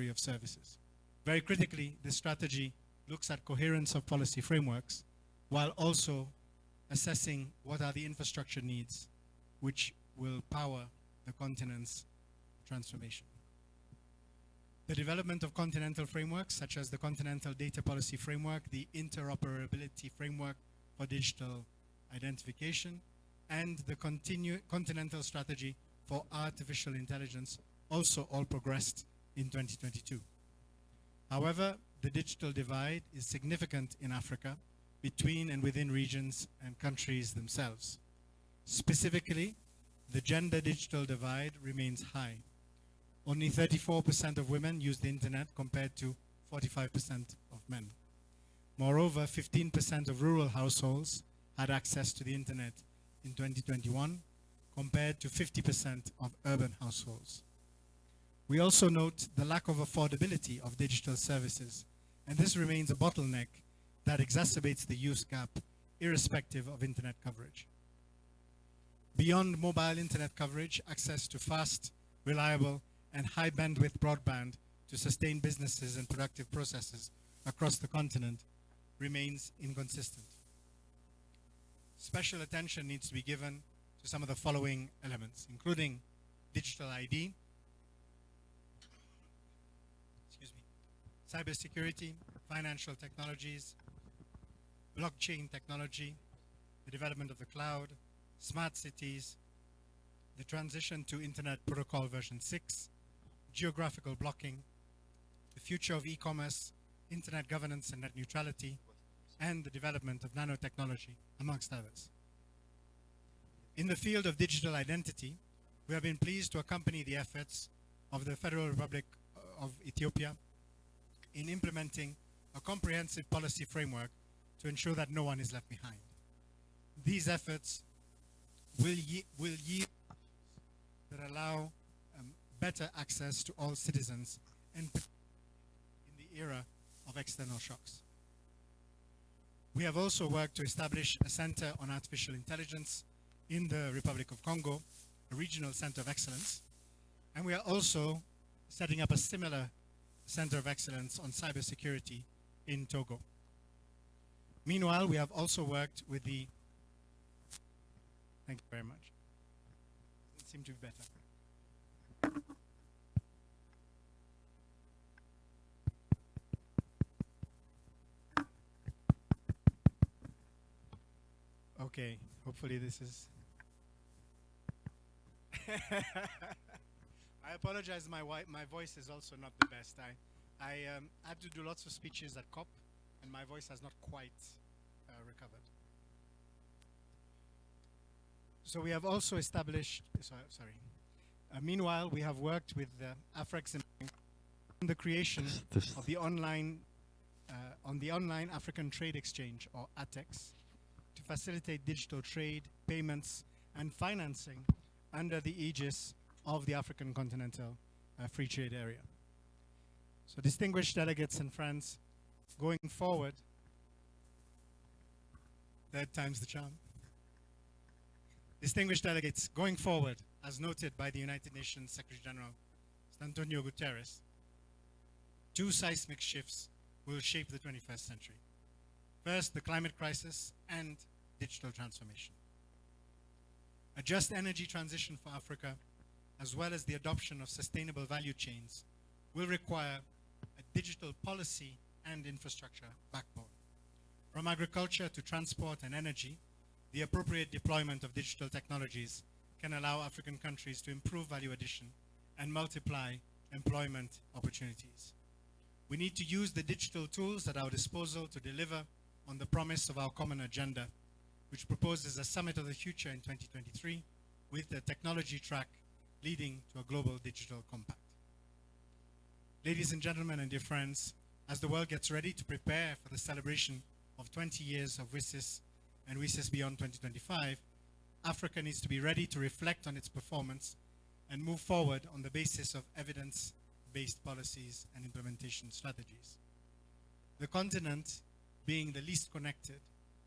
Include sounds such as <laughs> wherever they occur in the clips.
delivery of services. Very critically, this strategy looks at coherence of policy frameworks while also assessing what are the infrastructure needs which will power the continent's transformation. The development of continental frameworks, such as the Continental Data Policy Framework, the Interoperability Framework for Digital Identification, and the Continental Strategy for Artificial Intelligence also all progressed in 2022. However, the digital divide is significant in Africa between and within regions and countries themselves. Specifically, the gender digital divide remains high. Only 34% of women use the internet compared to 45% of men. Moreover, 15% of rural households had access to the internet in 2021 compared to 50% of urban households. We also note the lack of affordability of digital services, and this remains a bottleneck that exacerbates the use gap irrespective of internet coverage. Beyond mobile internet coverage, access to fast, reliable, and high bandwidth broadband to sustain businesses and productive processes across the continent remains inconsistent. Special attention needs to be given to some of the following elements, including digital ID, excuse me, cybersecurity, financial technologies, blockchain technology, the development of the cloud, smart cities, the transition to Internet Protocol version 6, geographical blocking, the future of e-commerce, internet governance and net neutrality, and the development of nanotechnology, amongst others. In the field of digital identity, we have been pleased to accompany the efforts of the Federal Republic of Ethiopia in implementing a comprehensive policy framework to ensure that no one is left behind. These efforts will, ye will yield that allow um, better access to all citizens and in the era of external shocks. We have also worked to establish a center on artificial intelligence in the Republic of Congo, a regional center of excellence. And we are also setting up a similar center of excellence on cybersecurity in Togo. Meanwhile, we have also worked with the, thank you very much. It seemed to be better. Okay, hopefully this is. <laughs> I apologize, my, my voice is also not the best. I, I um, had to do lots of speeches at COP, and my voice has not quite uh, recovered. So we have also established, sorry, sorry. Uh, meanwhile, we have worked with uh, Afrex in the creation of the online, uh, on the online African Trade Exchange, or ATEX, to facilitate digital trade, payments, and financing under the aegis of the African Continental uh, Free Trade Area. So distinguished delegates and friends, going forward, third time's the charm. Distinguished delegates, going forward, as noted by the United Nations Secretary General, Antonio Guterres, two seismic shifts will shape the 21st century. First, the climate crisis and digital transformation. A just energy transition for Africa, as well as the adoption of sustainable value chains, will require a digital policy and infrastructure backbone. From agriculture to transport and energy, the appropriate deployment of digital technologies can allow African countries to improve value addition and multiply employment opportunities. We need to use the digital tools at our disposal to deliver on the promise of our common agenda, which proposes a summit of the future in 2023 with the technology track leading to a global digital compact. Ladies and gentlemen and dear friends, as the world gets ready to prepare for the celebration of 20 years of WSIS and WSIS Beyond 2025, Africa needs to be ready to reflect on its performance and move forward on the basis of evidence-based policies and implementation strategies. The continent, being the least connected,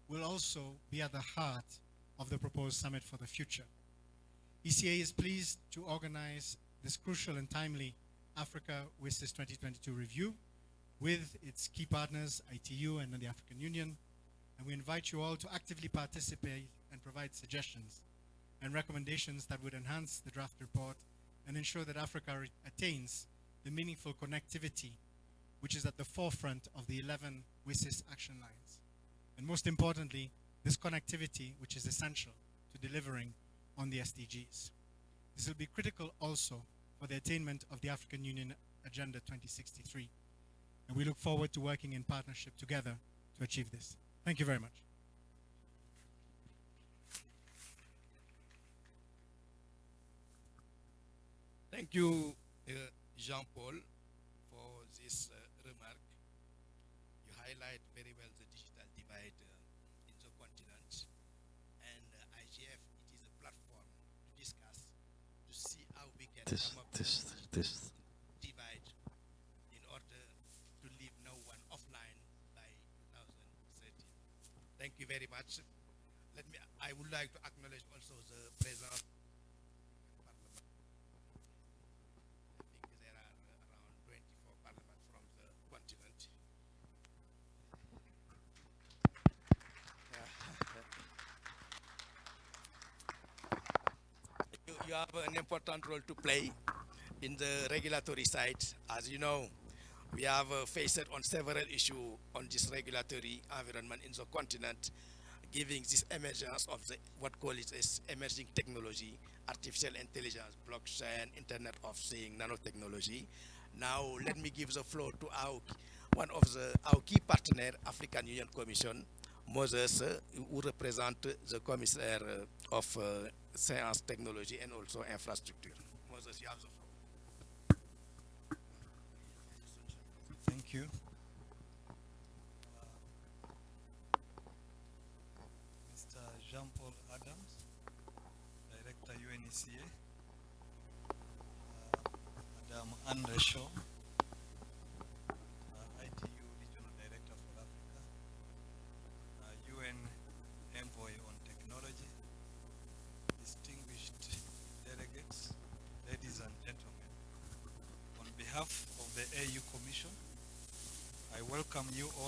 will also be at the heart of the proposed Summit for the Future. ECA is pleased to organize this crucial and timely Africa WSIS 2022 review with its key partners, ITU and the African Union. And we invite you all to actively participate and provide suggestions and recommendations that would enhance the draft report and ensure that Africa attains the meaningful connectivity which is at the forefront of the 11 WSIS action lines. And most importantly, this connectivity which is essential to delivering on the SDGs. This will be critical also for the attainment of the African Union Agenda 2063. And we look forward to working in partnership together to achieve this. Thank you very much. Thank you, uh, Jean-Paul, for this uh, remark. You highlight very well no one offline by 2030. Thank you very much. Let me, I would like to acknowledge also the presence parliament. I think there are uh, around 24 parliament from the continent. You, have an important role to play in the regulatory side. As you know, we have uh, faced on several issues on this regulatory environment in the continent, giving this emergence of the what call it as emerging technology, artificial intelligence, blockchain, Internet of Things, nanotechnology. Now, let me give the floor to our one of the our key partner, African Union Commission, Moses, uh, who represent the commissioner uh, of uh, science, technology, and also infrastructure. Moses, you have the floor. Thank you. Mr. Jean-Paul Adams, Director UNECA. Uh, Madam Anne Reshaw,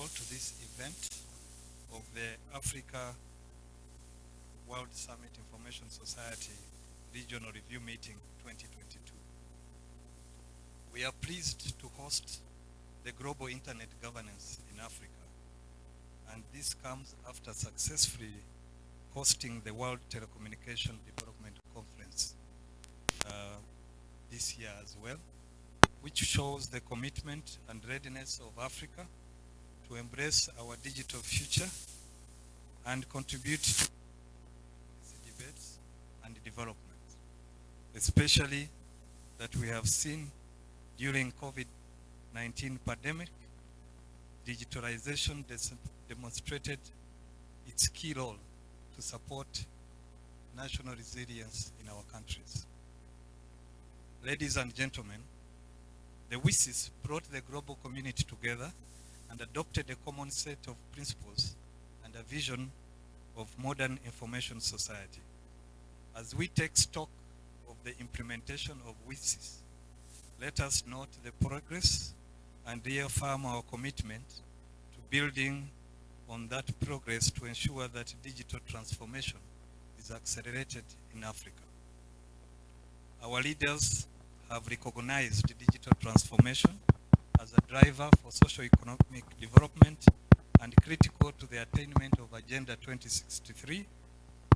all to this event of the Africa World Summit Information Society Regional Review Meeting 2022. We are pleased to host the Global Internet Governance in Africa, and this comes after successfully hosting the World Telecommunication Development Conference uh, this year as well which shows the commitment and readiness of Africa to embrace our digital future and contribute to debates and development, especially that we have seen during COVID-19 pandemic, digitalization demonstrated its key role to support national resilience in our countries. Ladies and gentlemen, the WSIS brought the global community together and adopted a common set of principles and a vision of modern information society. As we take stock of the implementation of WSIS, let us note the progress and reaffirm our commitment to building on that progress to ensure that digital transformation is accelerated in Africa. Our leaders have recognized digital transformation a driver for socio-economic development and critical to the attainment of Agenda 2063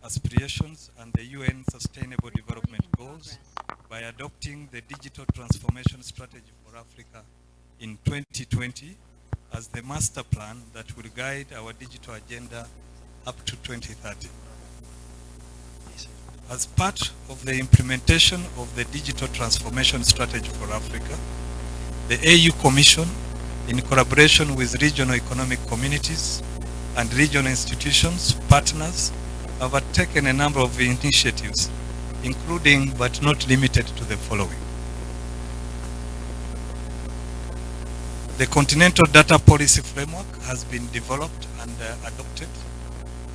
aspirations and the UN Sustainable Development Goals by adopting the Digital Transformation Strategy for Africa in 2020 as the master plan that will guide our digital agenda up to 2030. As part of the implementation of the Digital Transformation Strategy for Africa, the AU Commission, in collaboration with regional economic communities and regional institutions, partners, have taken a number of initiatives, including but not limited to the following. The Continental Data Policy Framework has been developed and uh, adopted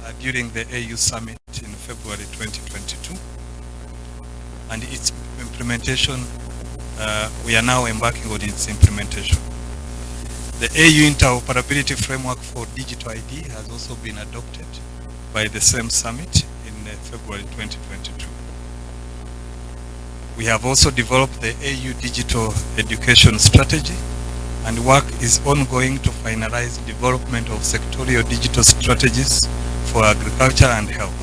uh, during the AU Summit in February 2022, and its implementation uh, we are now embarking on its implementation. The AU Interoperability Framework for Digital ID has also been adopted by the same summit in uh, February 2022. We have also developed the AU Digital Education Strategy and work is ongoing to finalize development of sectorial digital strategies for agriculture and health.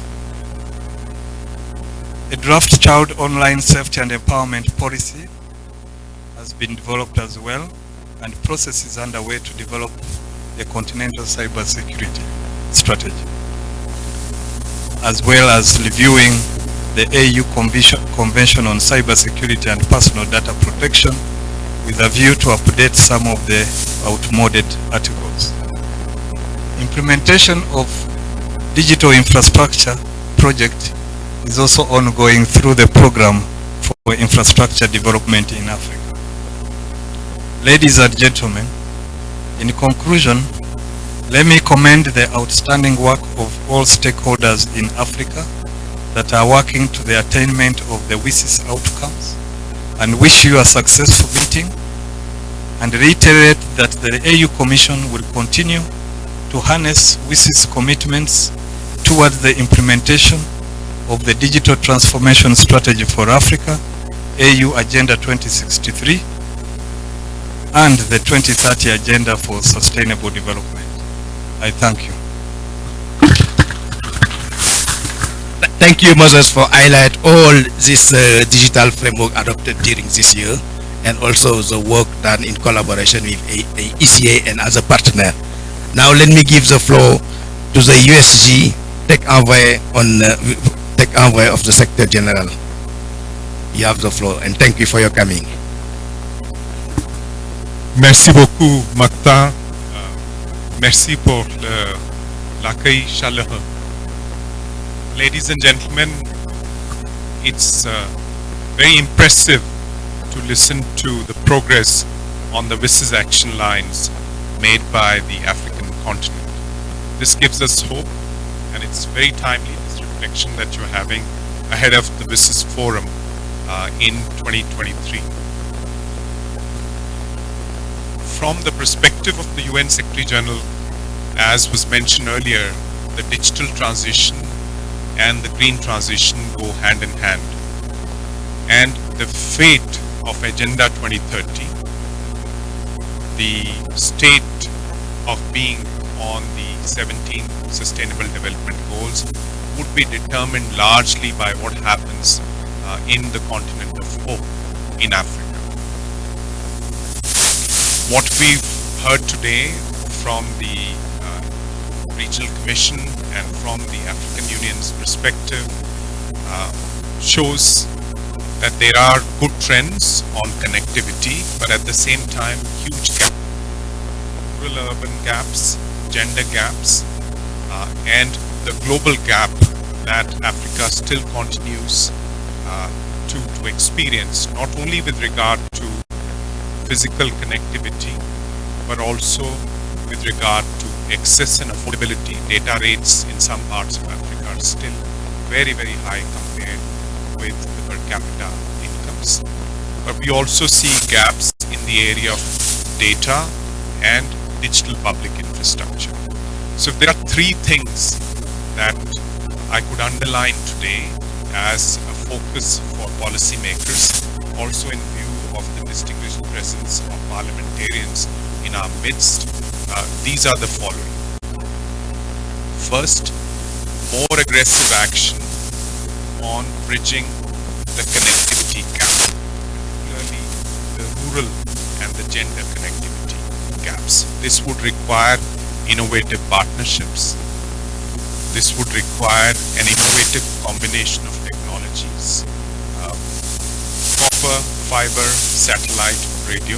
A draft child online safety and empowerment policy has been developed as well and process is underway to develop a continental cybersecurity strategy as well as reviewing the AU Convention, Convention on Cybersecurity and Personal Data Protection with a view to update some of the outmoded articles. Implementation of digital infrastructure project is also ongoing through the program for infrastructure development in Africa. Ladies and gentlemen, in conclusion, let me commend the outstanding work of all stakeholders in Africa that are working to the attainment of the WSIS outcomes and wish you a successful meeting and reiterate that the AU Commission will continue to harness WSIS commitments towards the implementation of the Digital Transformation Strategy for Africa, AU Agenda 2063, and the 2030 Agenda for Sustainable Development. I thank you. Thank you, Moses, for highlight all this uh, digital framework adopted during this year and also the work done in collaboration with a, a ECA and other partner. Now let me give the floor to the USG Tech Envoy on uh, Tech Envoy of the Secretary General. You have the floor and thank you for your coming. Merci beaucoup, Mactar. Euh, merci pour l'accueil chaleureux. Ladies and gentlemen, it's uh, very impressive to listen to the progress on the WSIS action lines made by the African continent. This gives us hope and it's very timely, this reflection that you're having ahead of the WSIS forum uh, in 2023 from the perspective of the UN Secretary General, as was mentioned earlier, the digital transition and the green transition go hand in hand. And the fate of Agenda 2030, the state of being on the 17 Sustainable Development Goals would be determined largely by what happens uh, in the continent of hope in Africa what we've heard today from the uh, Regional Commission and from the African Union's perspective uh, shows that there are good trends on connectivity, but at the same time, huge gaps, rural-urban gaps, gender gaps, uh, and the global gap that Africa still continues uh, to, to experience, not only with regard to physical connectivity, but also with regard to access and affordability. Data rates in some parts of Africa are still very, very high compared with the per capita incomes. But we also see gaps in the area of data and digital public infrastructure. So there are three things that I could underline today as a focus for policymakers, also in view distinguished presence of parliamentarians in our midst, uh, these are the following. First, more aggressive action on bridging the connectivity gap, particularly the rural and the gender connectivity gaps. This would require innovative partnerships. This would require an innovative combination of technologies. Uh, fiber, satellite, radio,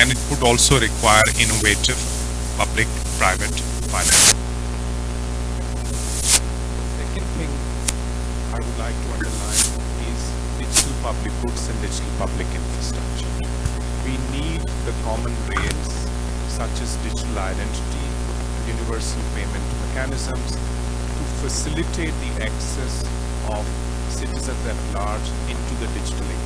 and it would also require innovative public-private finance. Second thing I would like to underline is digital public goods and digital public infrastructure. We need the common rails such as digital identity, universal payment mechanisms to facilitate the access of citizens at large into the digital economy.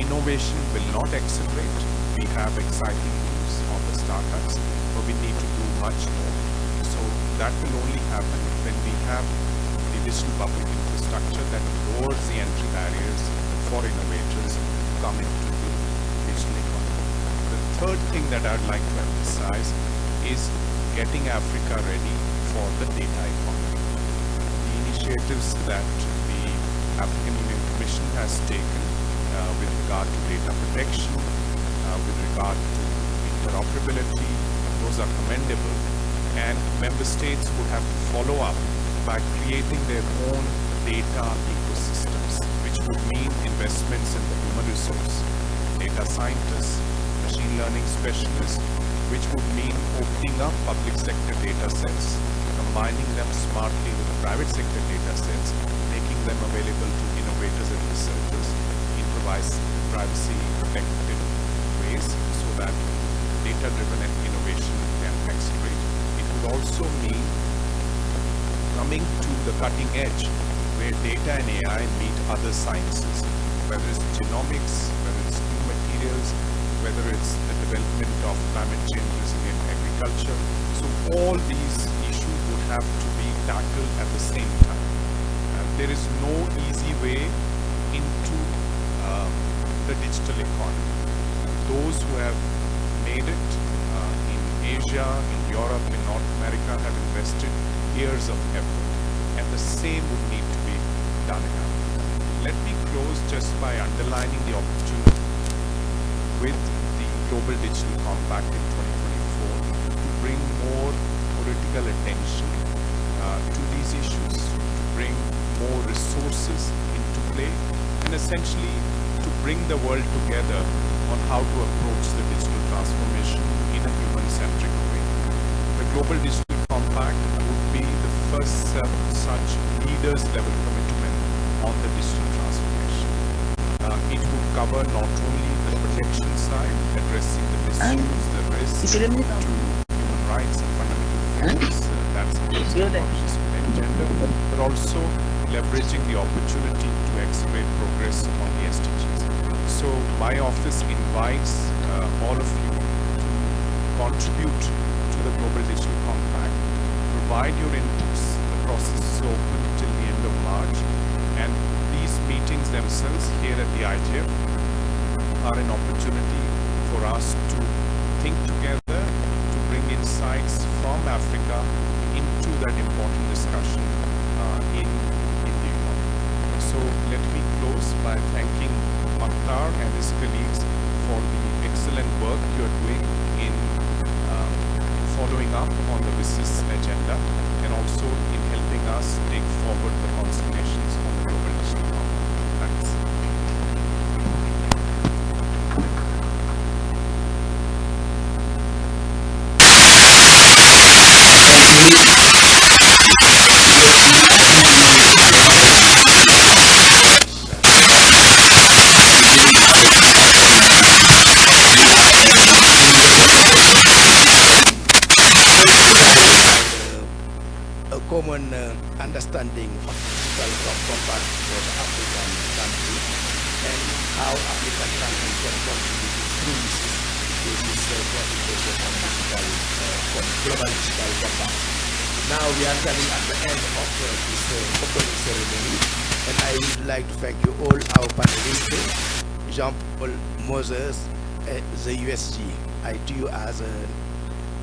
Innovation will not accelerate. We have exciting news on the startups, but we need to do much more. So that will only happen when we have the digital public infrastructure that lowers the entry barriers for innovators coming to the digital economy. The third thing that I'd like to emphasize is getting Africa ready for the data economy. The initiatives that the African Union Commission has taken with regard to data protection, uh, with regard to interoperability, those are commendable. And member states would have to follow up by creating their own data ecosystems, which would mean investments in the human resource, data scientists, machine learning specialists, which would mean opening up public sector data sets, combining them smartly with the private sector data sets, making them available to innovators and researchers privacy protected ways so that data-driven innovation can accelerate. It would also mean coming to the cutting edge where data and AI meet other sciences, whether it's genomics, whether it's new materials, whether it's the development of climate change resilient agriculture. So all these issues would have to be tackled at the same time. Uh, there is no easy way uh, the digital economy. Those who have made it uh, in Asia, in Europe, in North America have invested years of effort and the same would need to be done in Africa. Let me close just by underlining the opportunity with the Global Digital Compact in 2024 to bring more political attention uh, to these issues, to bring more resources into play, and essentially bring the world together on how to approach the digital transformation in a human-centric way. The Global Digital Compact would be the first uh, such leaders-level commitment on the digital transformation. Uh, it would cover not only the protection side, addressing the misuse, the risks to human rights and fundamental freedoms, uh, that's the conscious agenda, but also leveraging the opportunity to accelerate progress on. So my office invites uh, all of you to contribute to the Global Digital Compact, provide your inputs. The process is open till the end of March, and these meetings themselves here at the IGF are an opportunity for us to think together, to bring insights from Africa And his colleagues for the excellent work you're doing in um, following up on the WSIS agenda and also in helping us take forward Now we are coming at the end of this opening ceremony and I would like to thank you all our panelists, Jean-Paul Moses, uh, the USG. I do as a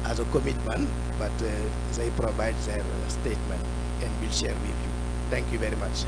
as a commitment, but uh, they provide their statement and will share with you. Thank you very much.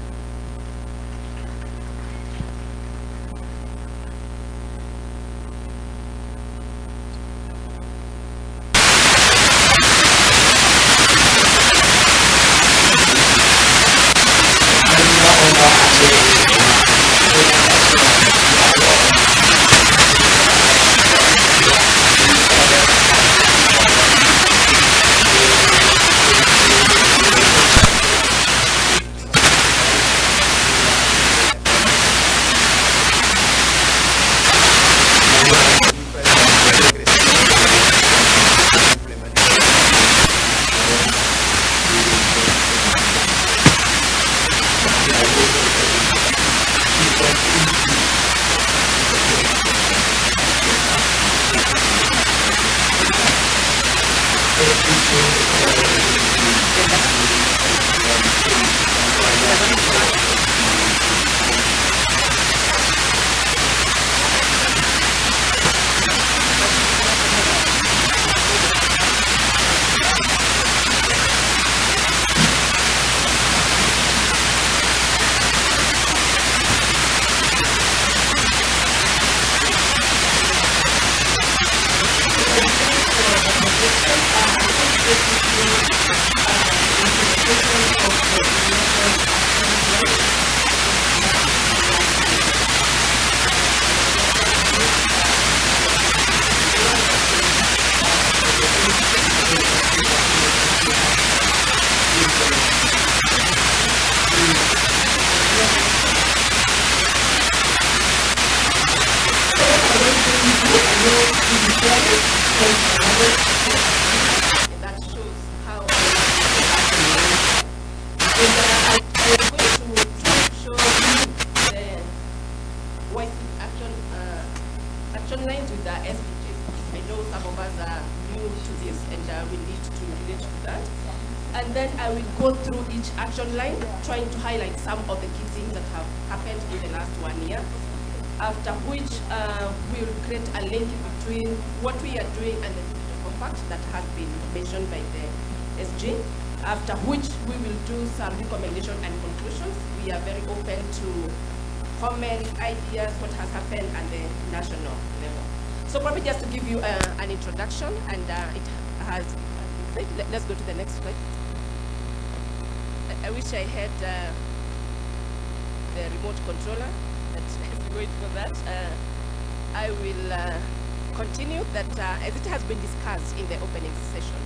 Continue that uh, as it has been discussed in the opening session,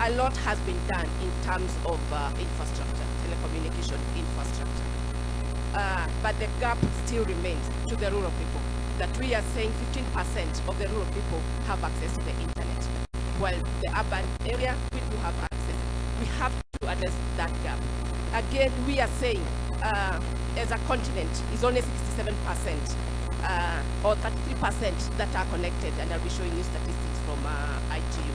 a lot has been done in terms of uh, infrastructure, telecommunication infrastructure. Uh, but the gap still remains to the rural people. That we are saying 15% of the rural people have access to the internet, while the urban area we do have access. We have to address that gap. Again, we are saying uh, as a continent is only 67% uh, or 33% that are connected, and I'll be showing you statistics from uh, ITU.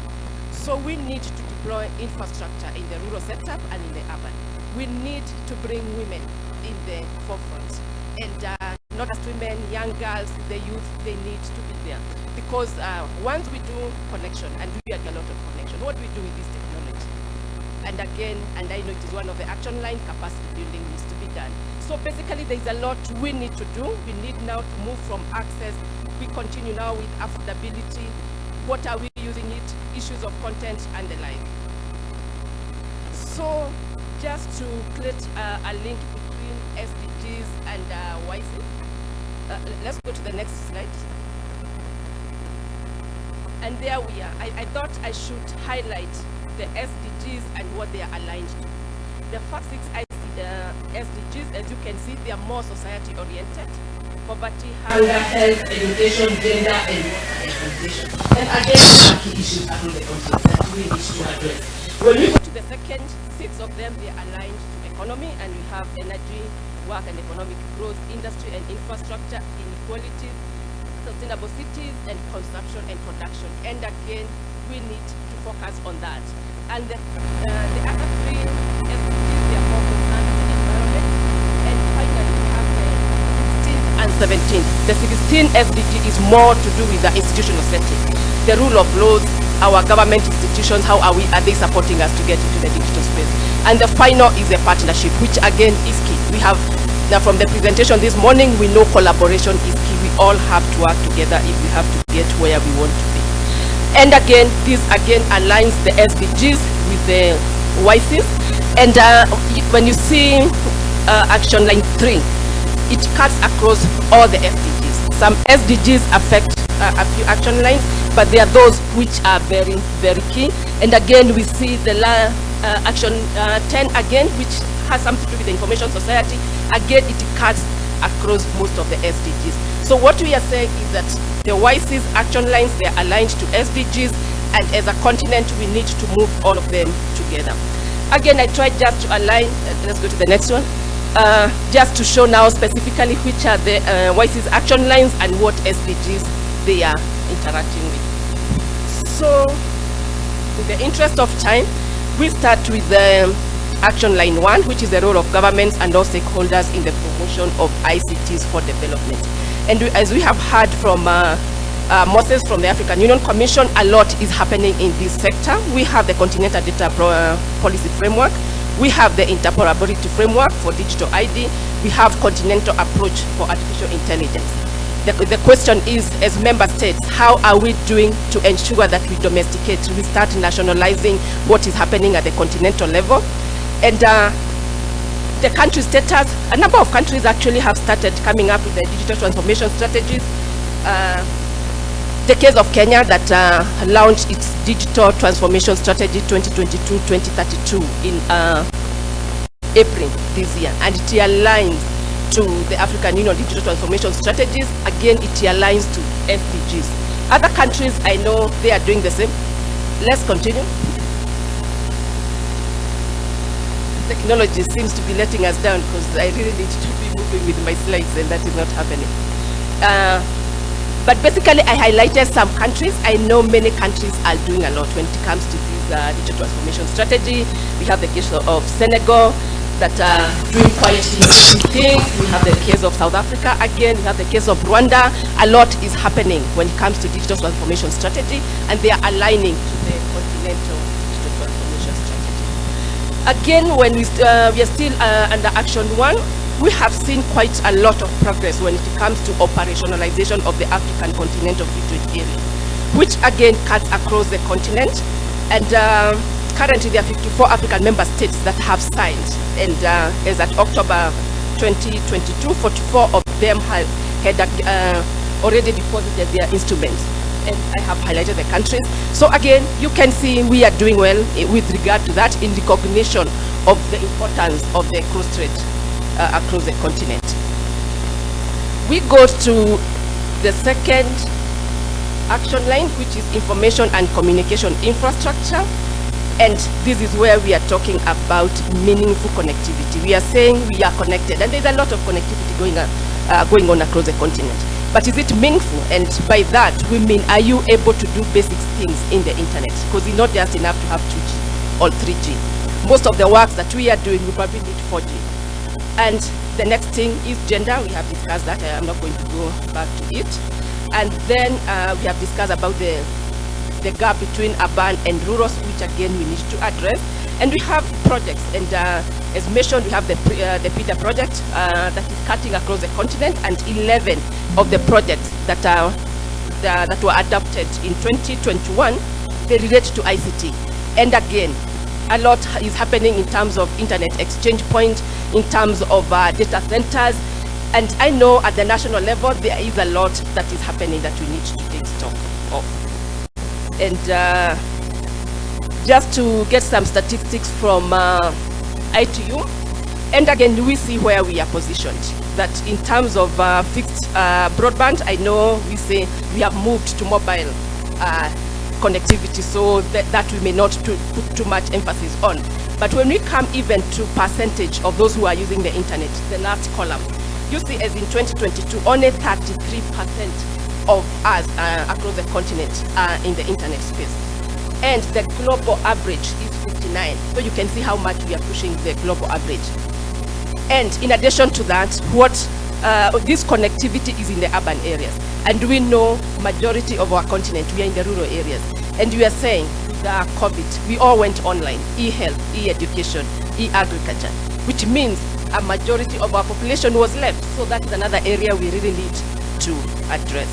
So we need to deploy infrastructure in the rural sector and in the urban. We need to bring women in the forefront. And uh, not just women, young girls, the youth, they need to be there. Because uh, once we do connection, and we get a lot of connection, what do we do with this technology? And again, and I know it is one of the action line, capacity building needs to be done. So basically there is a lot we need to do. We need now to move from access. We continue now with affordability. What are we using it? Issues of content and the like. So just to create uh, a link between SDGs and uh, uh, let's go to the next slide. And there we are. I, I thought I should highlight the SDGs and what they are aligned to. The first six The SDGs, as you can see, they are more society oriented. Poverty, hunger, health, education, gender, and water exploitation. And again, there are key issues across the that we need to address. When we go to the second, six of them, they are aligned to economy, and we have energy, work and economic growth, industry and infrastructure, inequality, sustainable cities, and consumption and production. And again, we need to focus on that. And the, uh, the other three The. And finally, we have the 16th and 17th. The 16th SDG is more to do with the institutional setting, the rule of laws, our government institutions, how are we, are they supporting us to get into the digital space? And the final is a partnership, which again is key. We have, now from the presentation this morning, we know collaboration is key. We all have to work together if we have to get where we want to be. And again, this again aligns the SDGs with the WSIS. And uh, when you see uh, action line three, it cuts across all the SDGs. Some SDGs affect uh, a few action lines, but there are those which are very, very key. And again, we see the la, uh, action uh, 10 again, which has something to do with the information society. Again, it cuts across most of the SDGs. So what we are saying is that the WSIS action lines, they are aligned to SDGs, and as a continent, we need to move all of them together. Again, I tried just to align, uh, let's go to the next one, uh, just to show now specifically which are the uh, WSIS action lines and what SDGs they are interacting with. So, in the interest of time, we start with the action line one, which is the role of governments and all stakeholders in the promotion of ICTs for development. And we, as we have heard from uh, uh, Moses from the African Union Commission, a lot is happening in this sector. We have the Continental Data uh, Policy Framework. We have the Interoperability Framework for Digital ID. We have Continental Approach for Artificial Intelligence. the, the question is, as member states, how are we doing to ensure that we domesticate, we start nationalizing what is happening at the continental level? And uh, the country status, a number of countries actually have started coming up with the digital transformation strategies. Uh, the case of Kenya that uh, launched its digital transformation strategy 2022-2032 in uh, April this year, and it aligns to the African Union digital transformation strategies. Again, it aligns to SDGs. Other countries, I know they are doing the same. Let's continue. Technology seems to be letting us down because I really need to be moving with my slides and that is not happening. Uh, but basically, I highlighted some countries. I know many countries are doing a lot when it comes to this uh, digital transformation strategy. We have the case of Senegal that are doing quite things. We have the case of South Africa again. We have the case of Rwanda. A lot is happening when it comes to digital transformation strategy, and they are aligning to the continental digital transformation strategy. Again, when we, uh, we are still uh, under Action 1, we have seen quite a lot of progress when it comes to operationalization of the African continental free trade area, which again cuts across the continent. And uh, currently there are 54 African member states that have signed. And uh, as at October 2022, 44 of them have had uh, already deposited their instruments. And I have highlighted the countries. So again, you can see we are doing well with regard to that in recognition of the importance of the cross-trade uh, across the continent. We go to the second action line, which is information and communication infrastructure. And this is where we are talking about meaningful connectivity. We are saying we are connected, and there's a lot of connectivity going on, uh, going on across the continent. But is it meaningful? And by that, we mean, are you able to do basic things in the internet? Because it's not just enough to have 2G or 3G. Most of the works that we are doing, we probably need 4G. And the next thing is gender. We have discussed that. I'm not going to go back to it. And then uh, we have discussed about the, the gap between urban and rural, which again we need to address. And we have projects, and uh, as mentioned, we have the, uh, the PIDA project uh, that is cutting across the continent, and 11 of the projects that are that were adopted in 2021, they relate to ICT. And again, a lot is happening in terms of internet exchange point, in terms of uh, data centers. And I know at the national level, there is a lot that is happening that we need to take stock of. And uh, just to get some statistics from uh, ITU, and again, we see where we are positioned. That in terms of uh, fixed uh, broadband, I know we say we have moved to mobile uh, connectivity, so that, that we may not to put too much emphasis on. But when we come even to percentage of those who are using the internet, the last column, you see as in 2022, only 33% of us uh, across the continent are in the internet space. And the global average is 59. So you can see how much we are pushing the global average. And in addition to that, what uh, this connectivity is in the urban areas. And we know majority of our continent, we are in the rural areas. And we are saying uh, COVID, we all went online, e-health, e-education, e-agriculture, which means a majority of our population was left. So that is another area we really need to address.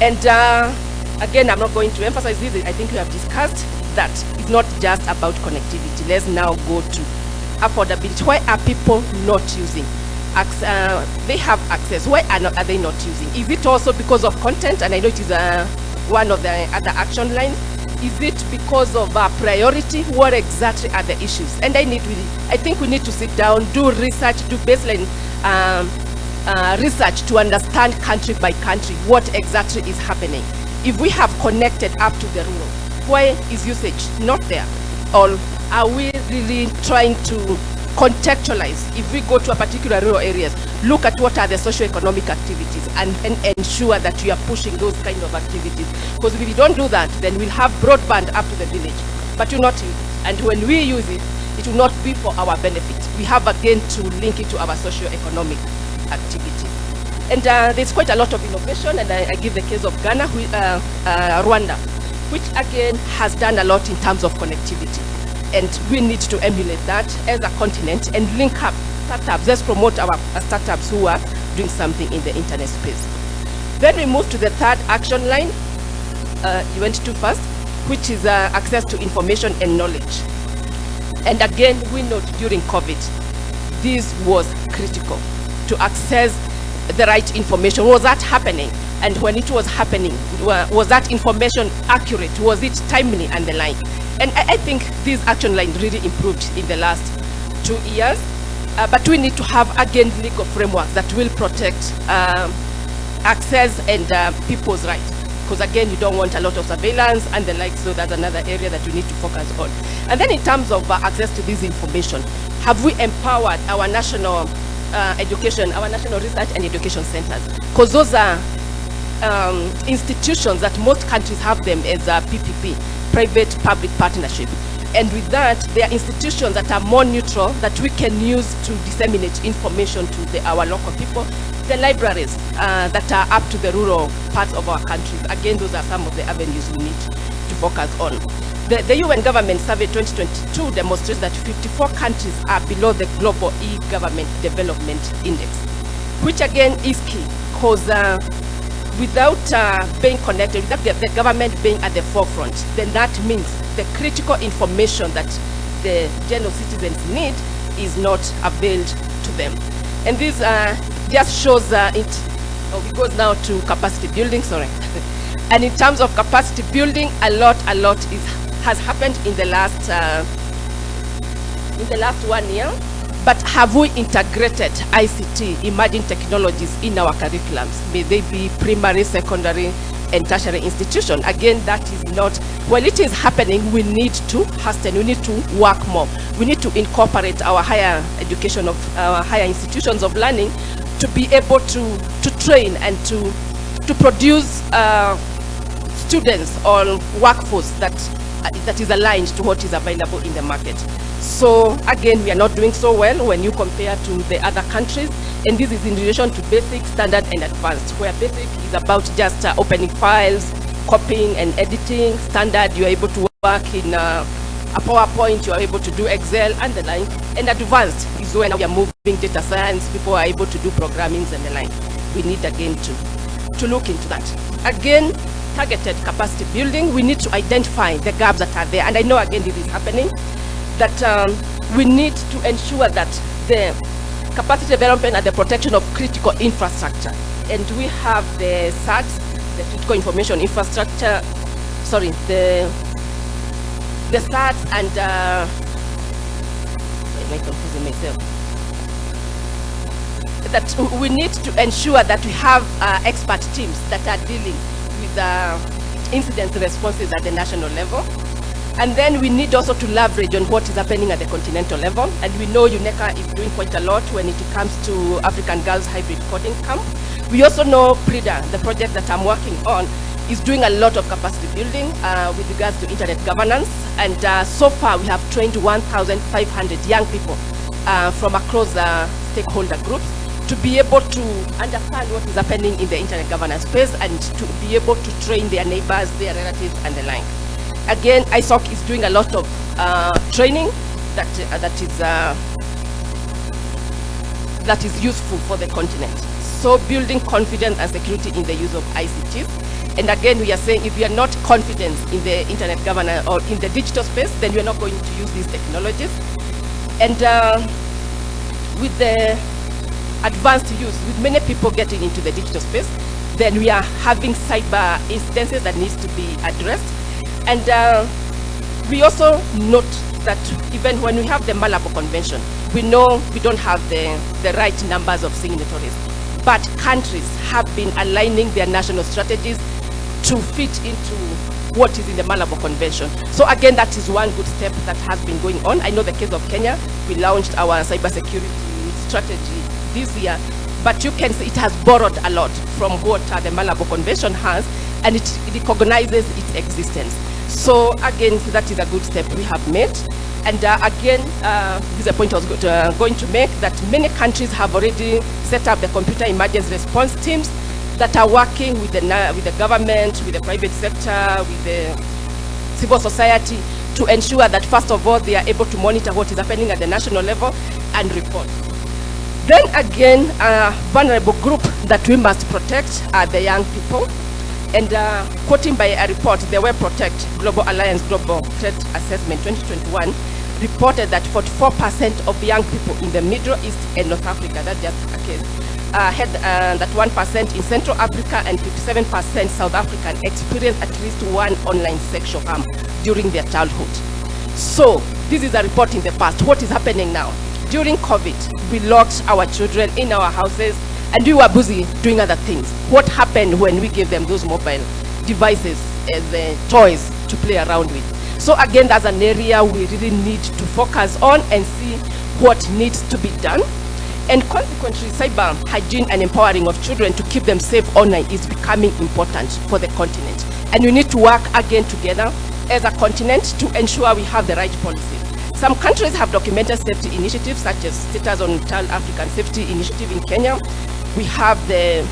And uh, again, I'm not going to emphasize this. I think we have discussed that it's not just about connectivity. Let's now go to affordability. Why are people not using? Uh, they have access. Why are, not, are they not using? Is it also because of content? And I know it is uh, one of the other action lines. Is it because of uh, priority? What exactly are the issues? And I need, I think we need to sit down, do research, do baseline um, uh, research to understand country by country what exactly is happening. If we have connected up to the rural, why is usage not there? Or are we really trying to contextualize if we go to a particular rural areas look at what are the socio-economic activities and, and ensure that we are pushing those kind of activities. Because if we don't do that then we'll have broadband up to the village but we'll not and when we use it it will not be for our benefit. We have again to link it to our socio-economic activities. And uh, there's quite a lot of innovation and I, I give the case of Ghana uh, uh, Rwanda which again has done a lot in terms of connectivity and we need to emulate that as a continent and link up startups. Let's promote our startups who are doing something in the internet space. Then we move to the third action line. Uh, you went too fast, which is uh, access to information and knowledge. And again, we note during COVID, this was critical to access the right information. Was that happening? And when it was happening, was that information accurate? Was it timely and the like? And I, I think this action line really improved in the last two years. Uh, but we need to have again legal frameworks that will protect um, access and uh, people's rights. Because again, you don't want a lot of surveillance and the like, so that's another area that we need to focus on. And then in terms of uh, access to this information, have we empowered our national uh, education, our national research and education centers? Because those are um, institutions that most countries have them as a PPP, private-public partnership. And with that, there are institutions that are more neutral, that we can use to disseminate information to the, our local people. The libraries uh, that are up to the rural parts of our countries. Again, those are some of the avenues we need to focus on. The, the UN Government Survey 2022 demonstrates that 54 countries are below the Global E-Government Development Index, which again is key, because uh, without uh, being connected, without the, government being at the forefront, then that means the critical information that the general citizens need is not availed to them. And this uh, just shows uh, it, oh, it goes now to capacity building, sorry. <laughs> and in terms of capacity building, a lot, a lot is, has happened in the last uh, in the last one year. But have we integrated ICT, emerging technologies in our curriculums? May they be primary, secondary, and tertiary institution. Again, that is not, well, it is happening, we need to hasten, we need to work more. We need to incorporate our higher education of, our higher institutions of learning to be able to, to train and to, to produce uh, students or workforce that, uh, that is aligned to what is available in the market. So again, we are not doing so well when you compare to the other countries. And this is in relation to basic, standard, and advanced, where basic is about just uh, opening files, copying and editing. Standard, you are able to work in uh, a PowerPoint, you are able to do Excel and the like. And advanced is when we are moving data science, people are able to do programming and the like. We need again to, to look into that. Again, targeted capacity building, we need to identify the gaps that are there. And I know again this is happening, that um, we need to ensure that the capacity development and the protection of critical infrastructure. And we have the SATs, the critical information infrastructure, sorry, the the SATs and uh, am I confusing myself? That we need to ensure that we have uh, expert teams that are dealing with uh, incident responses at the national level. And then we need also to leverage on what is happening at the continental level. And we know UNECA is doing quite a lot when it comes to African Girls Hybrid Coding Camp. We also know PRIDA, the project that I'm working on, is doing a lot of capacity building uh, with regards to internet governance. And uh, so far we have trained 1,500 young people uh, from across the stakeholder groups to be able to understand what is happening in the internet governance space and to be able to train their neighbors, their relatives, and the like. Again, ISOC is doing a lot of uh, training that, uh, that, is, uh, that is useful for the continent. So building confidence and security in the use of ICTs. And again, we are saying if we are not confident in the internet governance or in the digital space, then we are not going to use these technologies. And uh, with the advanced use, with many people getting into the digital space, then we are having cyber incidences that needs to be addressed. And uh, we also note that even when we have the Malabo Convention, we know we don't have the, the right numbers of signatories. But countries have been aligning their national strategies to fit into what is in the Malabo Convention. So again, that is one good step that has been going on. I know the case of Kenya, we launched our cybersecurity strategy this year, but you can see it has borrowed a lot from what the Malabo Convention has, and it, it recognizes its existence. So again, that is a good step we have made. And uh, again, uh, this is a point I was go to, uh, going to make, that many countries have already set up the computer emergency response teams that are working with the, with the government, with the private sector, with the civil society to ensure that first of all, they are able to monitor what is happening at the national level and report. Then again, a vulnerable group that we must protect are the young people. And uh, quoting by a report, the WeProtect Global Alliance Global Threat Assessment 2021 reported that 44% of young people in the Middle East and North Africa, that's just a case, uh, had uh, that 1% in Central Africa and 57% South African experienced at least one online sexual harm during their childhood. So this is a report in the past. What is happening now? During COVID, we locked our children in our houses and we were busy doing other things. What happened when we gave them those mobile devices as uh, toys to play around with? So again, that's an area we really need to focus on and see what needs to be done. And consequently, cyber hygiene and empowering of children to keep them safe online is becoming important for the continent. And we need to work again together as a continent to ensure we have the right policy. Some countries have documented safety initiatives such as Status on Child African Safety Initiative in Kenya. We have the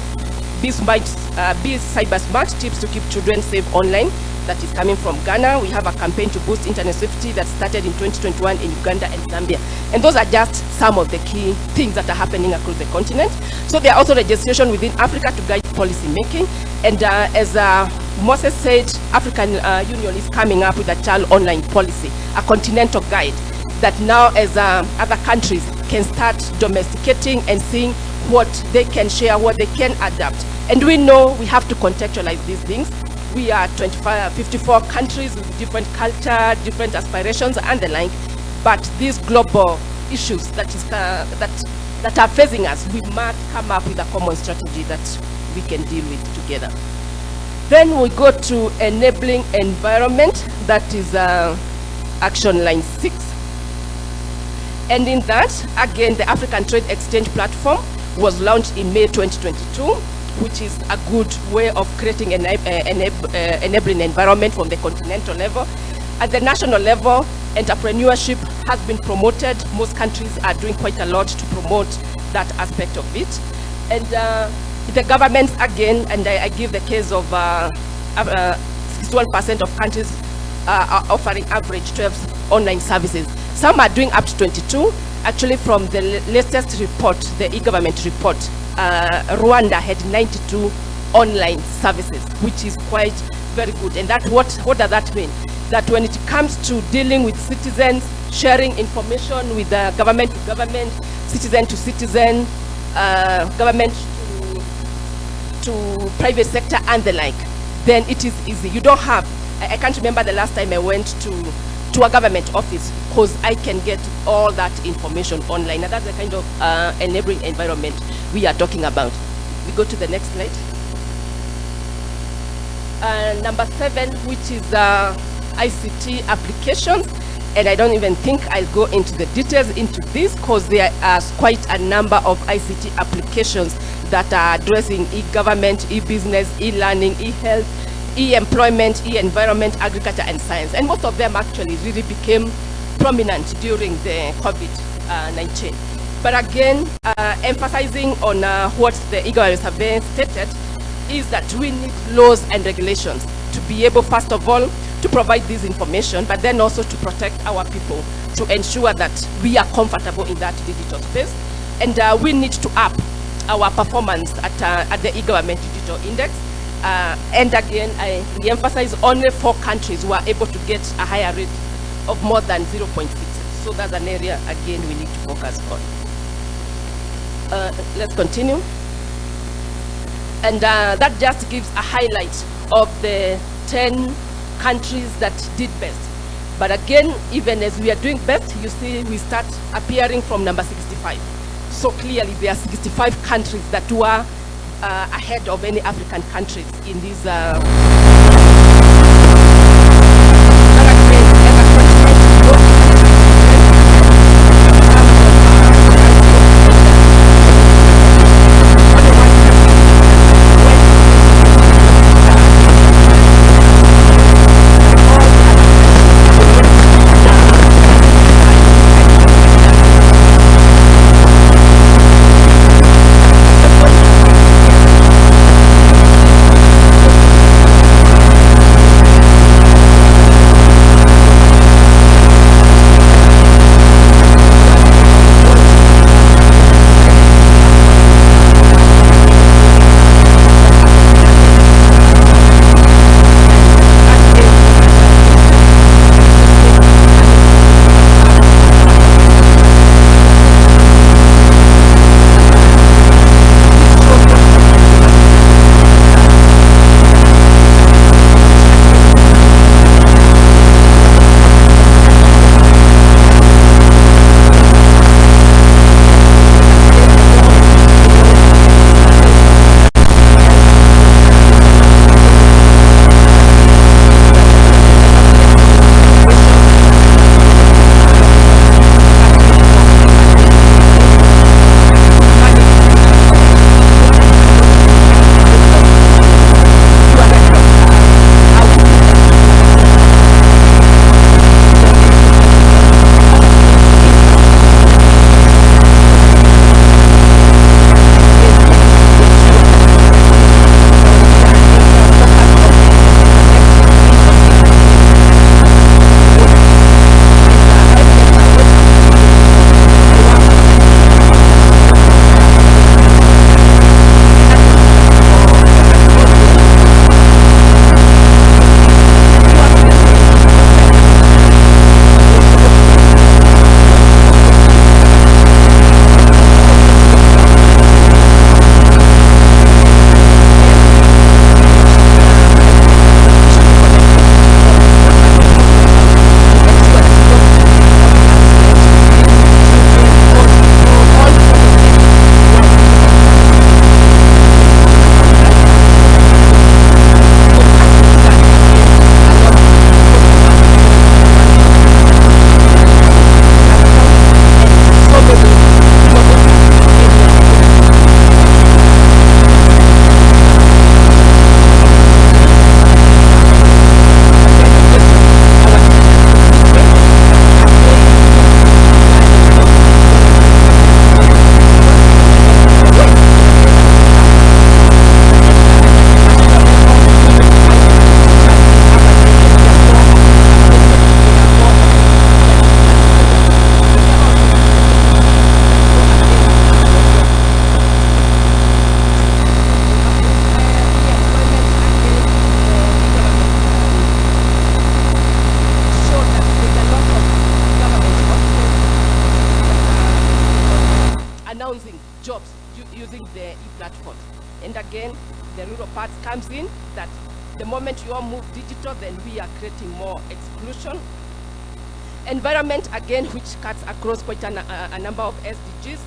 Be, Smart, uh, Be Cyber Smart tips to keep children safe online that is coming from Ghana. We have a campaign to boost internet safety that started in 2021 in Uganda and Zambia. And those are just some of the key things that are happening across the continent. So there are also legislation within Africa to guide policy making. And uh, as uh, Moses said, African uh, Union is coming up with a child online policy, a continental guide that now as uh, other countries can start domesticating and seeing what they can share, what they can adapt. And we know we have to contextualize these things we are 25, 54 countries with different culture, different aspirations and the like. But these global issues that, is, uh, that, that are facing us, we must come up with a common strategy that we can deal with together. Then we go to enabling environment, that is uh, action line six. And in that, again, the African Trade Exchange Platform was launched in May 2022 which is a good way of creating an uh, enab uh, enabling environment from the continental level. At the national level, entrepreneurship has been promoted. Most countries are doing quite a lot to promote that aspect of it. And uh, the governments, again, and I, I, give the case of 61% uh, of countries uh, are offering average 12 online services. Some are doing up to 22. Actually, from the latest report, the e-government report, uh, Rwanda had 92 online services, which is quite very good. And that what, what does that mean? That when it comes to dealing with citizens, sharing information with the government to government, citizen to citizen, uh, government to, to private sector and the like, then it is easy. You don't have, I, I can't remember the last time I went to to a government office because I can get all that information online. And that's the kind of uh, enabling environment we are talking about. We go to the next slide. Uh, number seven, which is uh, ICT applications. And I don't even think I'll go into the details into this because there are quite a number of ICT applications that are addressing e-government, e-business, e-learning, e-health, e-employment, e-environment, agriculture, and science. And most of them actually really became prominent during the COVID-19. but again, uh, emphasizing on uh, what the e-government survey stated is that we need laws and regulations to be able, first of all, to provide this information, but then also to protect our people, to ensure that we are comfortable in that digital space. And uh, we need to up our performance at, uh, at the e-government digital index uh, and again, I emphasize only four countries were able to get a higher rate of more than 0.6. So that's an area, again, we need to focus on. Uh, let's continue. And uh, that just gives a highlight of the 10 countries that did best. But again, even as we are doing best, you see we start appearing from number 65. So clearly there are 65 countries that were uh, ahead of any African countries in these uh, across quite a, a, a number of SDGs.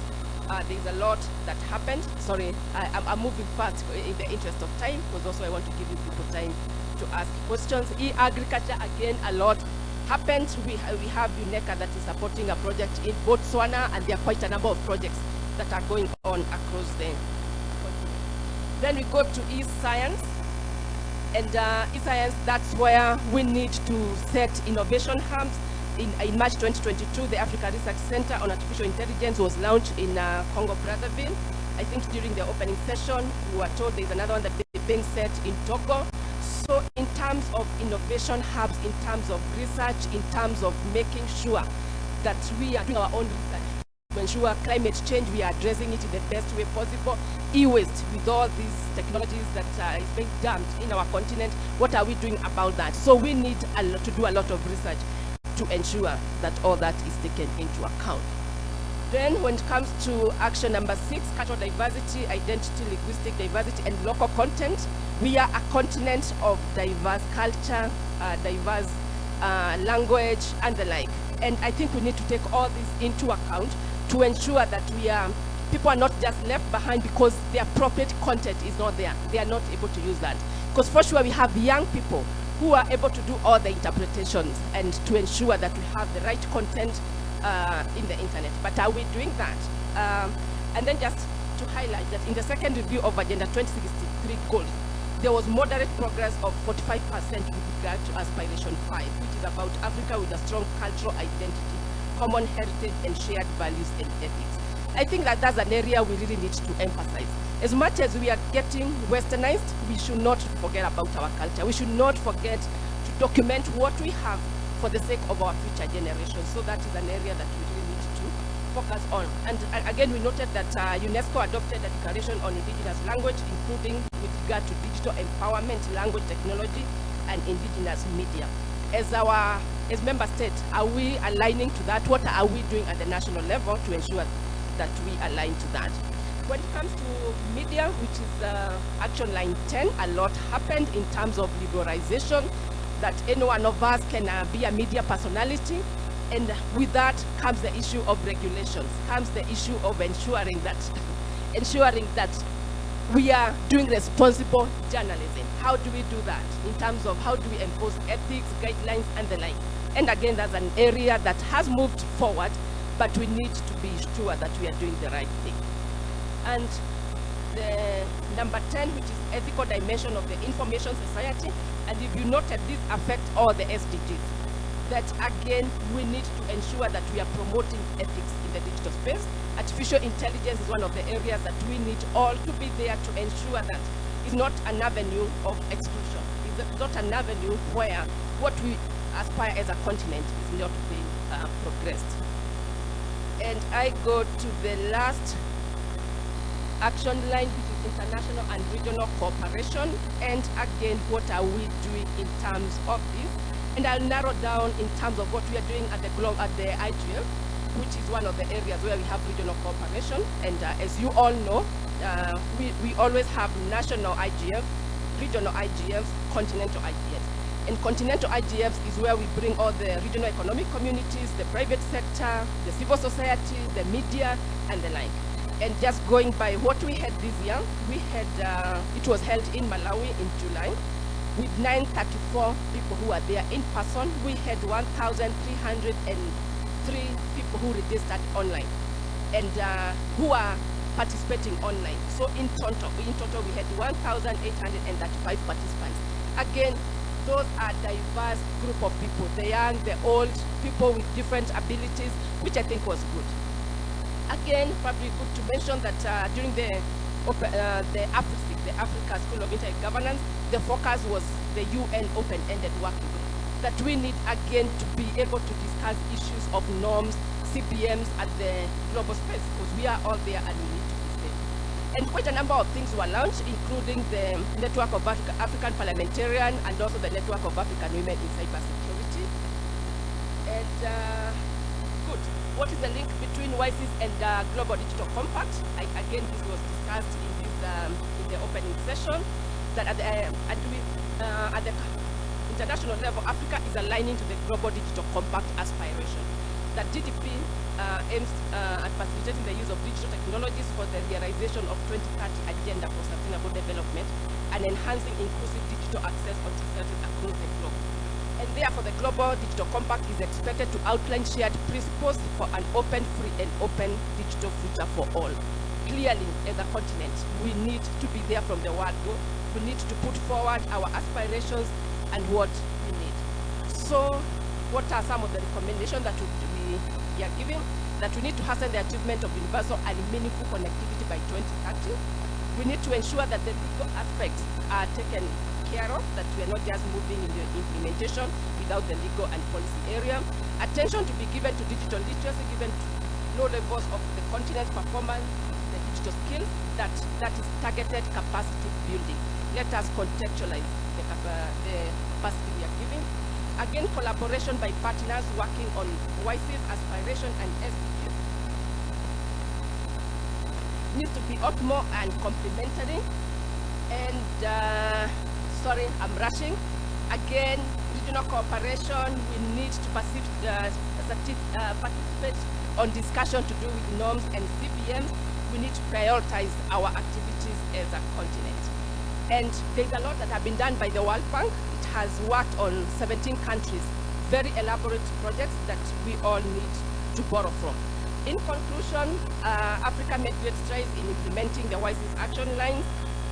Uh, there's a lot that happened. Sorry, I, am I'm moving fast in the interest of time, because also I want to give you people time to ask questions. E-agriculture, again, a lot happened. We, we have UNECA that is supporting a project in Botswana, and there are quite a number of projects that are going on across the Then we go to e-science. And uh, e-science, that's where we need to set innovation hubs. In, in, March 2022, the Africa Research Center on Artificial Intelligence was launched in uh, Congo Brazzaville. I think during the opening session, we were told there's another one that is being set in Togo. So in terms of innovation hubs, in terms of research, in terms of making sure that we are doing our own research to ensure climate change, we are addressing it in the best way possible. E-waste, with all these technologies that uh, is being dumped in our continent, what are we doing about that? So we need a lot to do a lot of research to ensure that all that is taken into account. Then when it comes to action number six, cultural diversity, identity, linguistic diversity, and local content, we are a continent of diverse culture, uh, diverse uh, language, and the like. And I think we need to take all this into account to ensure that we are, people are not just left behind because the appropriate content is not there. They are not able to use that. Because for sure we have young people who are able to do all the interpretations and to ensure that we have the right content uh, in the internet. But are we doing that? Um, and then just to highlight that in the second review of Agenda 2063 goals, there was moderate progress of 45% with regard to Aspiration 5, which is about Africa with a strong cultural identity, common heritage, and shared values and ethics. I think that that's an area we really need to emphasize. As much as we are getting westernized, we should not forget about our culture. We should not forget to document what we have for the sake of our future generations. So that is an area that we really need to focus on. And again, we noted that uh, UNESCO adopted a declaration on indigenous language, including with regard to digital empowerment, language technology, and indigenous media. As our as member states, are we aligning to that? What are we doing at the national level to ensure that we align to that? When it comes to media, which is uh, action line 10, a lot happened in terms of liberalization, that any one of us can uh, be a media personality. And with that comes the issue of regulations, comes the issue of ensuring that, <laughs> ensuring that we are doing responsible journalism. How do we do that in terms of how do we enforce ethics, guidelines, and the like? And again, that's an area that has moved forward, but we need to be sure that we are doing the right thing. And the number 10, which is ethical dimension of the information society. And if you noted, these affect all the SDGs. That again, we need to ensure that we are promoting ethics in the digital space. Artificial intelligence is one of the areas that we need all to be there to ensure that it's not an avenue of exclusion. It's not an avenue where what we aspire as a continent is not being uh, progressed. And I go to the last action line, which is international and regional cooperation. And again, what are we doing in terms of this? And I'll narrow down in terms of what we are doing at the, globe at the IGF, which is one of the areas where we have regional cooperation. And uh, as you all know, uh, we, we always have national IGF, regional IGFs, continental IGFs. And continental IGFs is where we bring all the regional economic communities, the private sector, the civil society, the media, and the like. And just going by what we had this year, we had, uh, it was held in Malawi in July with 934 people who are there in person. We had 1,303 people who registered online and uh, who are participating online. So in total, in total we had 1,835 participants. Again, those are diverse group of people, the young, the old, people with different abilities, which I think was good. Again, probably good to mention that uh, during the uh, the the Africa School of Internet Governance, the focus was the UN open-ended working group. That we need again to be able to discuss issues of norms, CBMs at the global space, because we are all there and we need to be safe. And quite a number of things were launched, including the Network of Africa, African Parliamentarian and also the Network of African Women in Cybersecurity. And uh, good. What is the link between WSIS and the Global Digital Compact? I, again, this was discussed in, this, um, in the opening session. that at the, uh, at, we, uh, at the international level, Africa is aligning to the Global Digital Compact aspiration. That GDC uh, aims uh, at facilitating the use of digital technologies for the realization of 2030 agenda for sustainable development and enhancing inclusive digital access on societies across the globe. Therefore, the Global Digital Compact is expected to outline shared principles for an open, free, and open digital future for all. Clearly, as a continent, we need to be there from the word go. We need to put forward our aspirations and what we need. So, what are some of the recommendations that we, we are giving? That we need to hasten the achievement of universal and meaningful connectivity by 2030. We need to ensure that the legal aspects are taken care of, that we are not just moving in the implementation without the legal and policy area. Attention to be given to digital literacy, given to low levels of the continent's performance, the digital skills, that, that is targeted capacity building. Let us contextualize the, capa- the capacity we are giving. Again, collaboration by partners working on WSIS aspiration and SDGs needs to be optimal and complementary. And uh, sorry, I'm rushing. Again, regional cooperation, we need to uh, uh, participate on discussion to do with norms and CBMs. We need to prioritize our activities as a continent. And there's a lot that have been done by the World Bank. It has worked on 17 countries, very elaborate projects that we all need to borrow from. In conclusion, uh, Africa made great strides in implementing the WSIS action lines.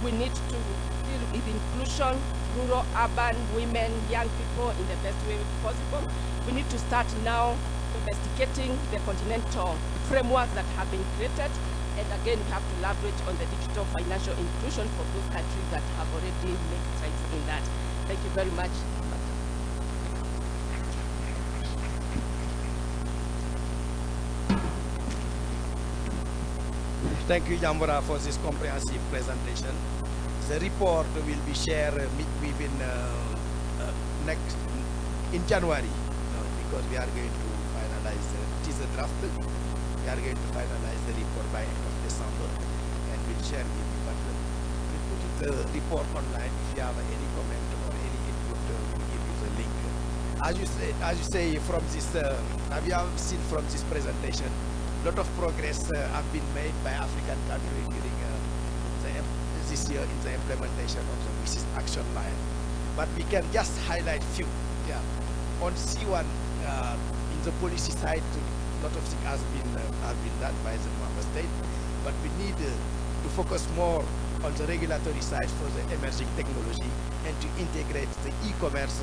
We need to deal with inclusion, rural, urban, women, young people in the best way possible. We need to start now investigating the continental frameworks that have been created. And again, we have to leverage on the digital financial inclusion for those countries that have already made strides in that. Thank you very much. Thank you, Yambura, for this comprehensive presentation. The report will be shared within uh, uh, next in January uh, because we are going to finalize it is a draft. We are going to finalize the report by end of December and we'll share with you. But we'll put the report online. If you have any comment or any input, we'll give you the link. As you say, as you say from this, uh, we have seen from this presentation, a lot of progress uh, have been made by African countries during uh, the, im- year in the implementation of the WSIS action line. But we can just highlight few. Yeah. On C1, uh, in the policy side, a lot of things has been uh, have been done by the member state, but we need uh, to focus more on the regulatory side for the emerging technology and to integrate the e-commerce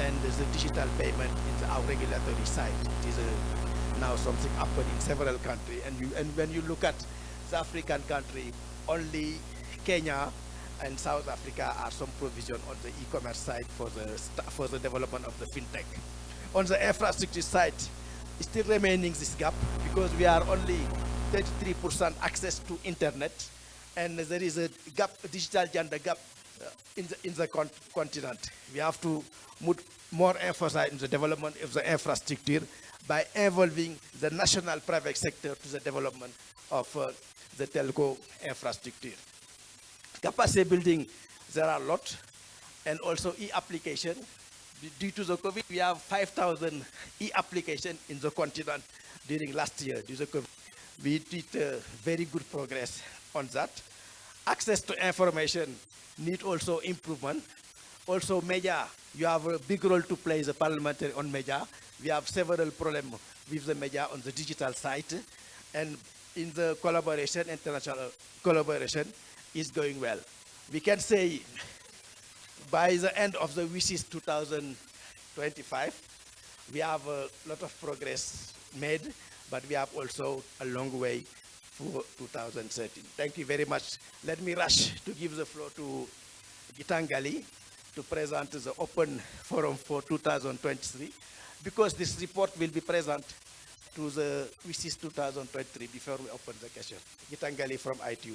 and the digital payment in our regulatory side. It is uh, now something happening in several countries, and you, and when you look at the African country, only Kenya and South Africa are some provision on the e-commerce side for the for the development of the fintech. On the infrastructure side, still remaining this gap because we are only 33% access to internet, and there is a gap, digital gender gap uh, in the in the con- continent. We have to put more emphasis in the development of the infrastructure by involving the national private sector to the development of uh, the telco infrastructure capacity building, there are a lot, and also e-application. Due to the COVID, we have 5,000 e-application in the continent during last year. Due to COVID, we did uh, very good progress on that. Access to information need also improvement. Also, media, you have a big role to play as a parliamentary on media. We have several problems with the media on the digital side, and in the collaboration, international collaboration, is going well. We can say by the end of the WSIS 2025, we have a lot of progress made, but we have also a long way for 2013. Thank you very much. Let me rush to give the floor to Gitanjali to present the open forum for 2023, because this report will be present to the WSIS 2023 before we open the question. Gitanjali from ITU.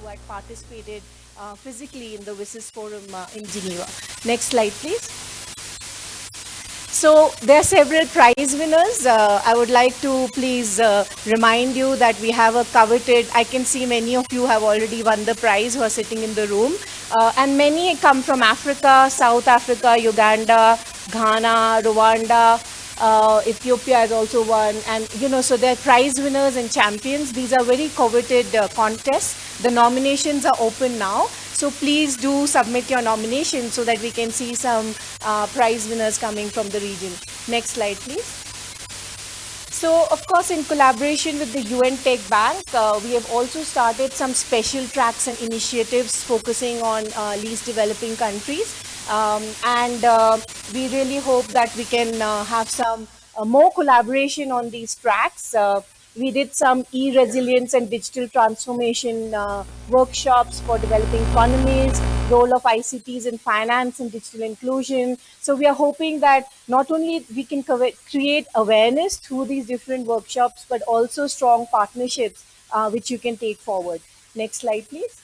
Who had participated uh, physically in the WSIS forum uh, in Geneva. Next slide, please. So there are several prize winners. Uh, I would like to please uh, remind you that we have a coveted, I can see many of you have already won the prize who are sitting in the room. Uh, and many come from Africa, South Africa, Uganda, Ghana, Rwanda, uh, Ethiopia has also won. And, you know, so they're prize winners and champions. These are very coveted uh, contests. The nominations are open now. So please do submit your nomination so that we can see some uh, prize winners coming from the region. Next slide, please. So, of course, in collaboration with the UN Tech Bank, uh, we have also started some special tracks and initiatives focusing on uh, least developing countries. Um, and uh, we really hope that we can uh, have some uh, more collaboration on these tracks. We did some e-resilience and digital transformation uh, workshops for developing economies, role of ICTs in finance and digital inclusion. So we are hoping that not only we can create awareness through these different workshops, but also strong partnerships uh, which you can take forward. Next slide, please.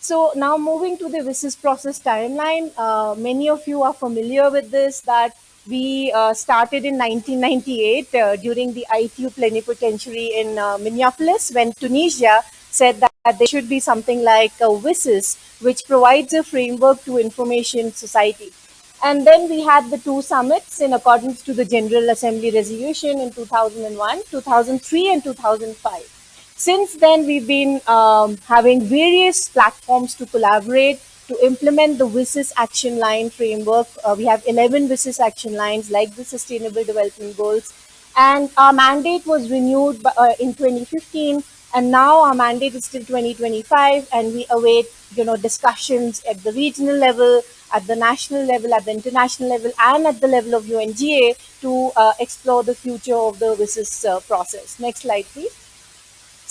So now moving to the WSIS process timeline, uh, many of you are familiar with this, that we uh, started in 1998 uh, during the ITU plenipotentiary in uh, Minneapolis when Tunisia said that there should be something like a WSIS, which provides a framework to information society. And then we had the two summits in accordance to the General Assembly resolution in 2001, 2003 and 2005. Since then, we've been um, having various platforms to collaborate to implement the WSIS action line framework. Uh, we have 11 WSIS action lines like the Sustainable Development Goals. And our mandate was renewed uh, in 2015. And now our mandate is till 2025. And we await you know, discussions at the regional level, at the national level, at the international level, and at the level of UNGA to uh, explore the future of the WSIS uh, process. Next slide, please.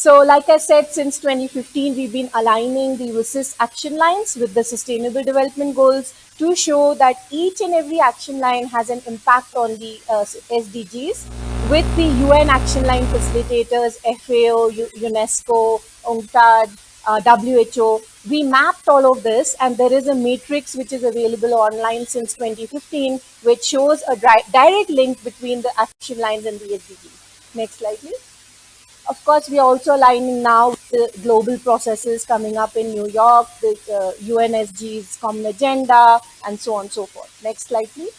So like I said, since 2015, we've been aligning the WSIS action lines with the Sustainable Development Goals to show that each and every action line has an impact on the uh, SDGs with the UN action line facilitators, FAO, UNESCO, UNCTAD, uh, WHO. We mapped all of this and there is a matrix which is available online since 2015 which shows a direct link between the action lines and the SDGs. Next slide please. Of course, we are also aligning now with the global processes coming up in New York, the uh, UNSG's Common Agenda, and so on and so forth. Next slide, please.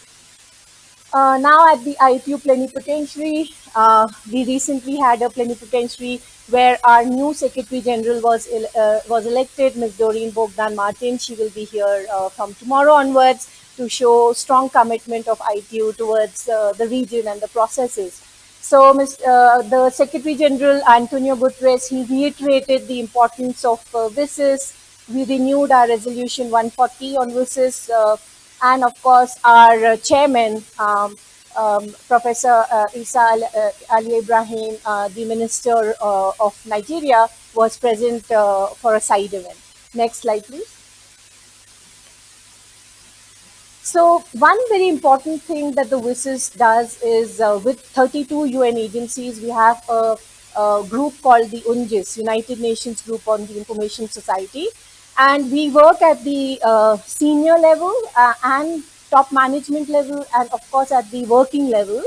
Uh, now at the ITU plenipotentiary, uh, we recently had a plenipotentiary where our new Secretary General was uh, was elected, Ms. Doreen Bogdan Martin. She will be here uh, from tomorrow onwards to show strong commitment of ITU towards uh, the region and the processes. So uh, the Secretary General Antonio Guterres, he reiterated the importance of uh, WSIS. We renewed our resolution 140 on WSIS. Uh, and of course, our uh, chairman, um, um, Professor uh, Isa uh, Ali Ibrahim, the Minister of Nigeria, was present for a side event. Next slide, please. So one very important thing that the WSIS does is uh, with 32 UN agencies, we have a, a, group called the UNGIS, United Nations Group on the Information Society. And we work at the uh, senior level uh, and top management level and of course at the working level.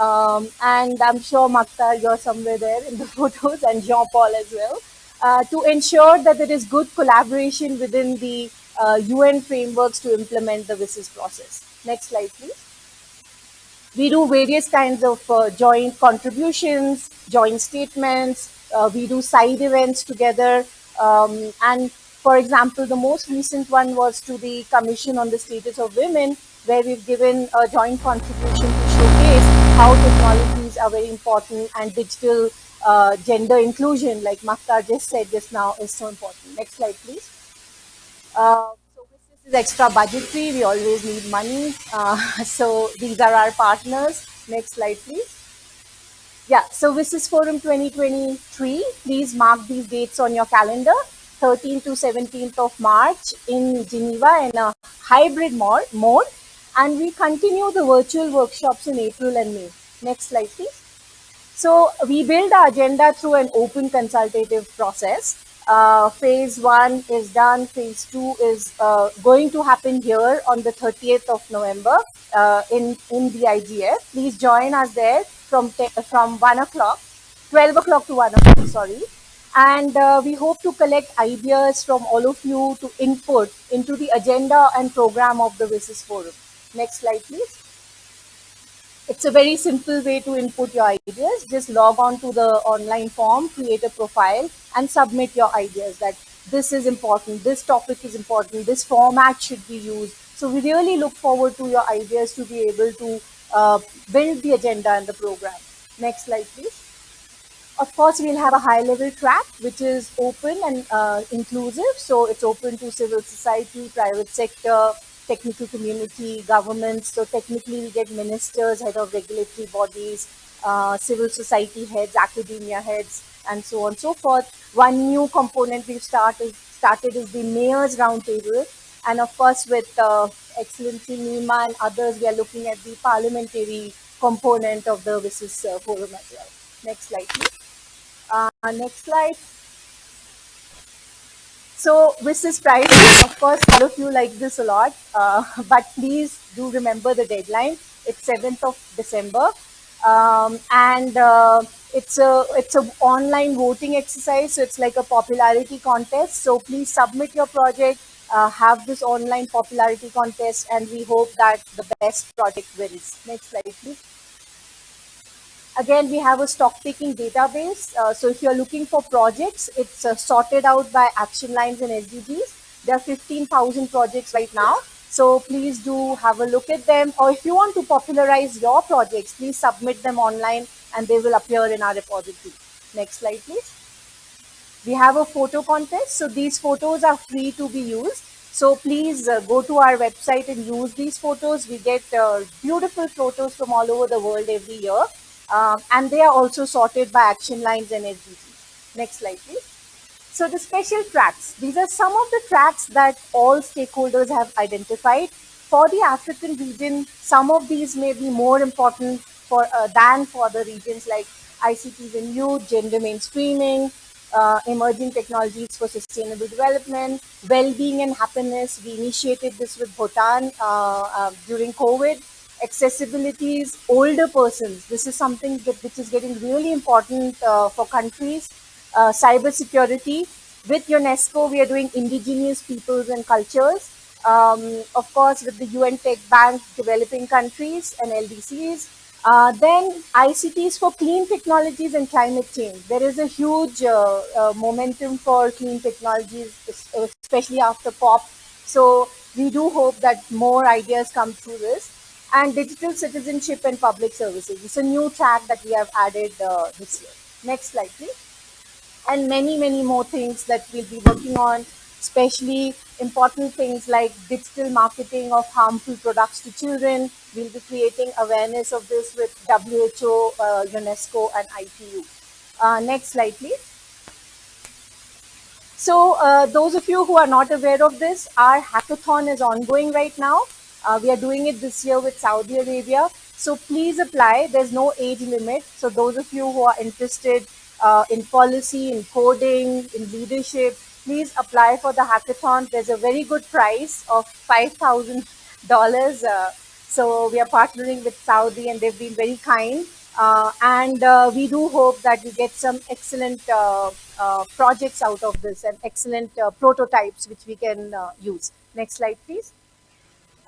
Um, and I'm sure Mactar, you're somewhere there in the <laughs> photos and Jean-Paul as well. Uh, to ensure that there is good collaboration within the uh, UN frameworks to implement the WSIS process. Next slide, please. We do various kinds of uh, joint contributions, joint statements. Uh, we do side events together. Um, and for example, the most recent one was to the Commission on the Status of Women, where we've given a joint contribution to showcase how technologies are very important and digital uh, gender inclusion, like Mactar just said just now, is so important. Next slide, please. Uh, so this is extra budgetary. We always need money. Uh, <laughs> so these are our partners. Next slide, please. Yeah, so WSIS Forum 2023. Please mark these dates on your calendar. 13th to 17th of March in Geneva in a hybrid mode. And we continue the virtual workshops in April and May. Next slide, please. So we build our agenda through an open consultative process. Uh, phase one is done. Phase two is uh, going to happen here on the 30th of November uh, in in the IGF. Please join us there from from one o'clock, 12 o'clock to one o'clock. Sorry, and uh, we hope to collect ideas from all of you to input into the agenda and program of the WSIS forum. Next slide, please. It's a very simple way to input your ideas. Just log on to the online form, create a profile and submit your ideas that this is important, this topic is important, this format should be used. So we really look forward to your ideas to be able to uh, build the agenda and the program. Next slide, please. Of course, we'll have a high level track, which is open and uh, inclusive. So it's open to civil society, private sector, technical community, governments. So technically we get ministers, head of regulatory bodies, uh, civil society heads, academia heads, and so on and so forth. One new component we've started, started is the Mayor's Roundtable. And of course, with uh, Excellency Nima and others, we are looking at the parliamentary component of the WSIS uh, forum as well. Next slide, please. Uh, next slide. So WSIS price, of course, all of you like this a lot, uh, <laughs> but please do remember the deadline. It's 7th of December. Um, and uh, it's a it's a online voting exercise so it's like a popularity contest so please submit your project uh, have this online popularity contest and we hope that the best project wins next slide please Again, we have a stock taking database. Uh, so if you're looking for projects, it's uh, sorted out by action lines and SDGs. There are 15,000 projects right now. So please do have a look at them. Or if you want to popularize your projects, please submit them online and they will appear in our repository. Next slide, please. We have a photo contest. So these photos are free to be used. So please uh, go to our website and use these photos. We get uh, beautiful photos from all over the world every year. Um, and they are also sorted by action lines and SDGs. Next slide, please. So the special tracks, these are some of the tracks that all stakeholders have identified. For the African region, some of these may be more important for uh, than for the regions like ICTs and youth, gender mainstreaming, uh, emerging technologies for sustainable development, well-being and happiness. We initiated this with Bhutan uh, uh during COVID accessibilities, older persons. This is something that, which is getting really important uh, for countries. Uh, cyber security. With UNESCO, we are doing indigenous peoples and cultures. Um, of course, with the UN Tech Bank, developing countries and LDCs. Uh, then ICTs for clean technologies and climate change. There is a huge uh, uh, momentum for clean technologies, especially after COP. So we do hope that more ideas come through this and digital citizenship and public services. It's a new track that we have added uh, this year. Next slide, please. And many, many more things that we'll be working on, especially important things like digital marketing of harmful products to children. We'll be creating awareness of this with WHO, uh, UNESCO, and ITU. Uh, next slide, please. So uh, those of you who are not aware of this, our hackathon is ongoing right now. Uh, we are doing it this year with Saudi Arabia. So please apply. There's no age limit. So those of you who are interested uh, in policy, in coding, in leadership, please apply for the hackathon. There's a very good price of $5,000. Uh, so we are partnering with Saudi and they've been very kind. Uh, and uh, we do hope that we get some excellent uh, uh projects out of this and excellent uh, prototypes which we can uh, use. Next slide, please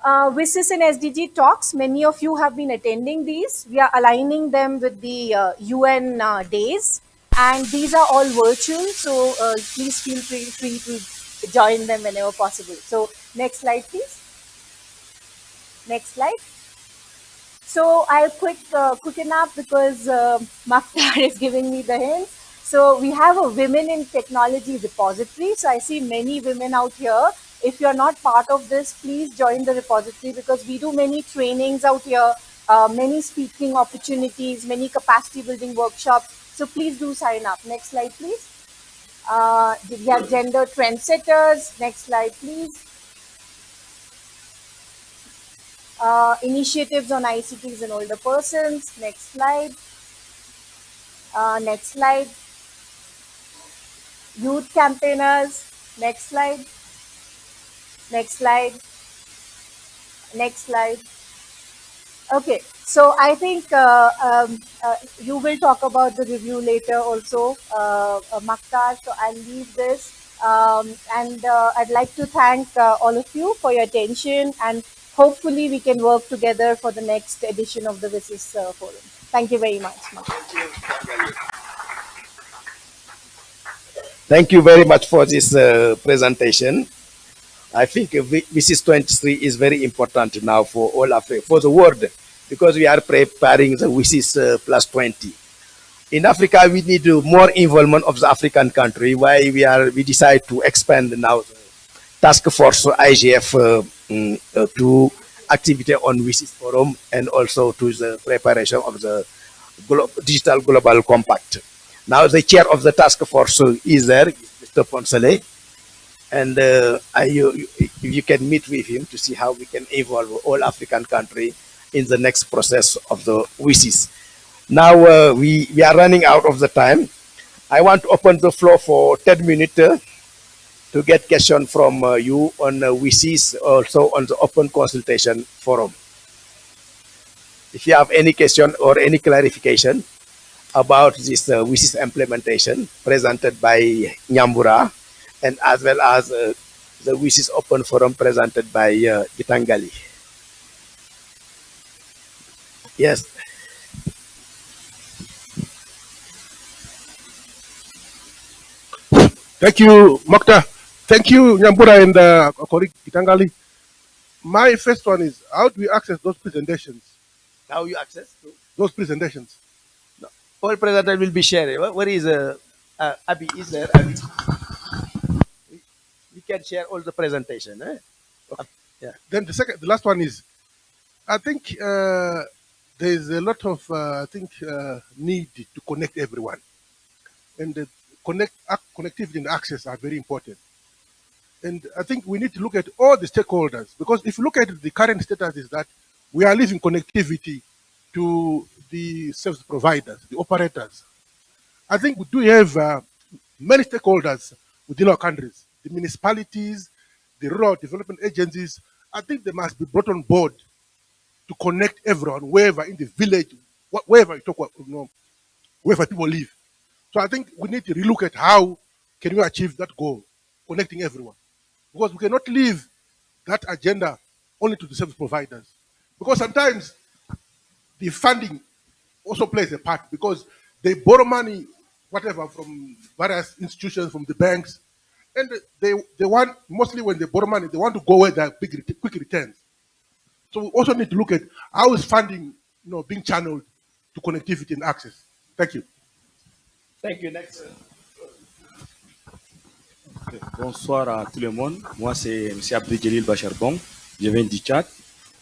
uh, WSIS and SDG talks. Many of you have been attending these. We are aligning them with the uh, UN uh, days. And these are all virtual, so uh, please feel free, free to join them whenever possible. So next slide, please. Next slide. So I'll quick uh, quicken up because uh, <laughs> is giving me the hints. So we have a women in technology repository. So I see many women out here if you're not part of this, please join the repository because we do many trainings out here, uh, many speaking opportunities, many capacity building workshops. So please do sign up. Next slide, please. Uh, we have gender trendsetters. Next slide, please. Uh, initiatives on ICTs and older persons. Next slide. Uh, next slide. youth campaigners. Next slide. Next slide. Next slide. Okay, so I think uh, um, uh, you will talk about the review later also, uh, uh, Mactar, so I'll leave this. Um, and uh, I'd like to thank uh, all of you for your attention and hopefully we can work together for the next edition of the WSIS uh, Forum. Thank you very much. Mactar. Thank you very much for this uh, presentation. I think WSIS 23 is very important now for all Africa, for the world, because we are preparing the WSIS uh, plus 20. In Africa, we need more involvement of the African country. Why we are we decide to expand now the task force IGF uh, mm, uh, to activity on WSIS forum and also to the preparation of the glo- digital global compact. Now the chair of the task force is there, Mr. Ponsele, and uh, I, you, you- if you can meet with him to see how we can involve all African country in the next process of the WSIS. Now uh, we, we are running out of the time. I want to open the floor for 10 minutes uh, to get question from uh, you on uh, also on the open consultation forum. If you have any question or any clarification about this uh, implementation presented by Nyambura and as well as uh, the WSIS open forum presented by uh, Gitanjali. Yes. Thank you, Mactar. Thank you, Nyambura and uh, colleague Gitanjali. My first one is how do we access those presentations? How you access to Those presentations. all presenter will be shared. Where- Where is uh, uh, Abby? Is there Abby? Can share all the presentation. Eh? Then the second, the last one is, I think uh, there is a lot of uh, I think uh, need to connect everyone, and the connect connectivity and access are very important. And I think we need to look at all the stakeholders because if you look at the current status is that we are leaving connectivity to the service providers, the operators. I think we do have uh, many stakeholders within our countries, the municipalities, the rural development agencies. I think they must be brought on board to connect everyone, wherever in the village, wherever you talk, about, you know, wherever people live. So I think we need to relook at how can we achieve that goal, connecting everyone, because we cannot leave that agenda only to the service providers, because sometimes the funding also plays a part because they borrow money, whatever, from various institutions, from the banks, and they they want mostly when they borrow money, they want to go where there are big quick returns. So we also need to look at how is funding, you know, being channeled to connectivity and access. Thank you. Thank you. Next. Bonsoir à tout le monde. Moi, c'est M. Abdel Bacharbon. Je viens du Tchad.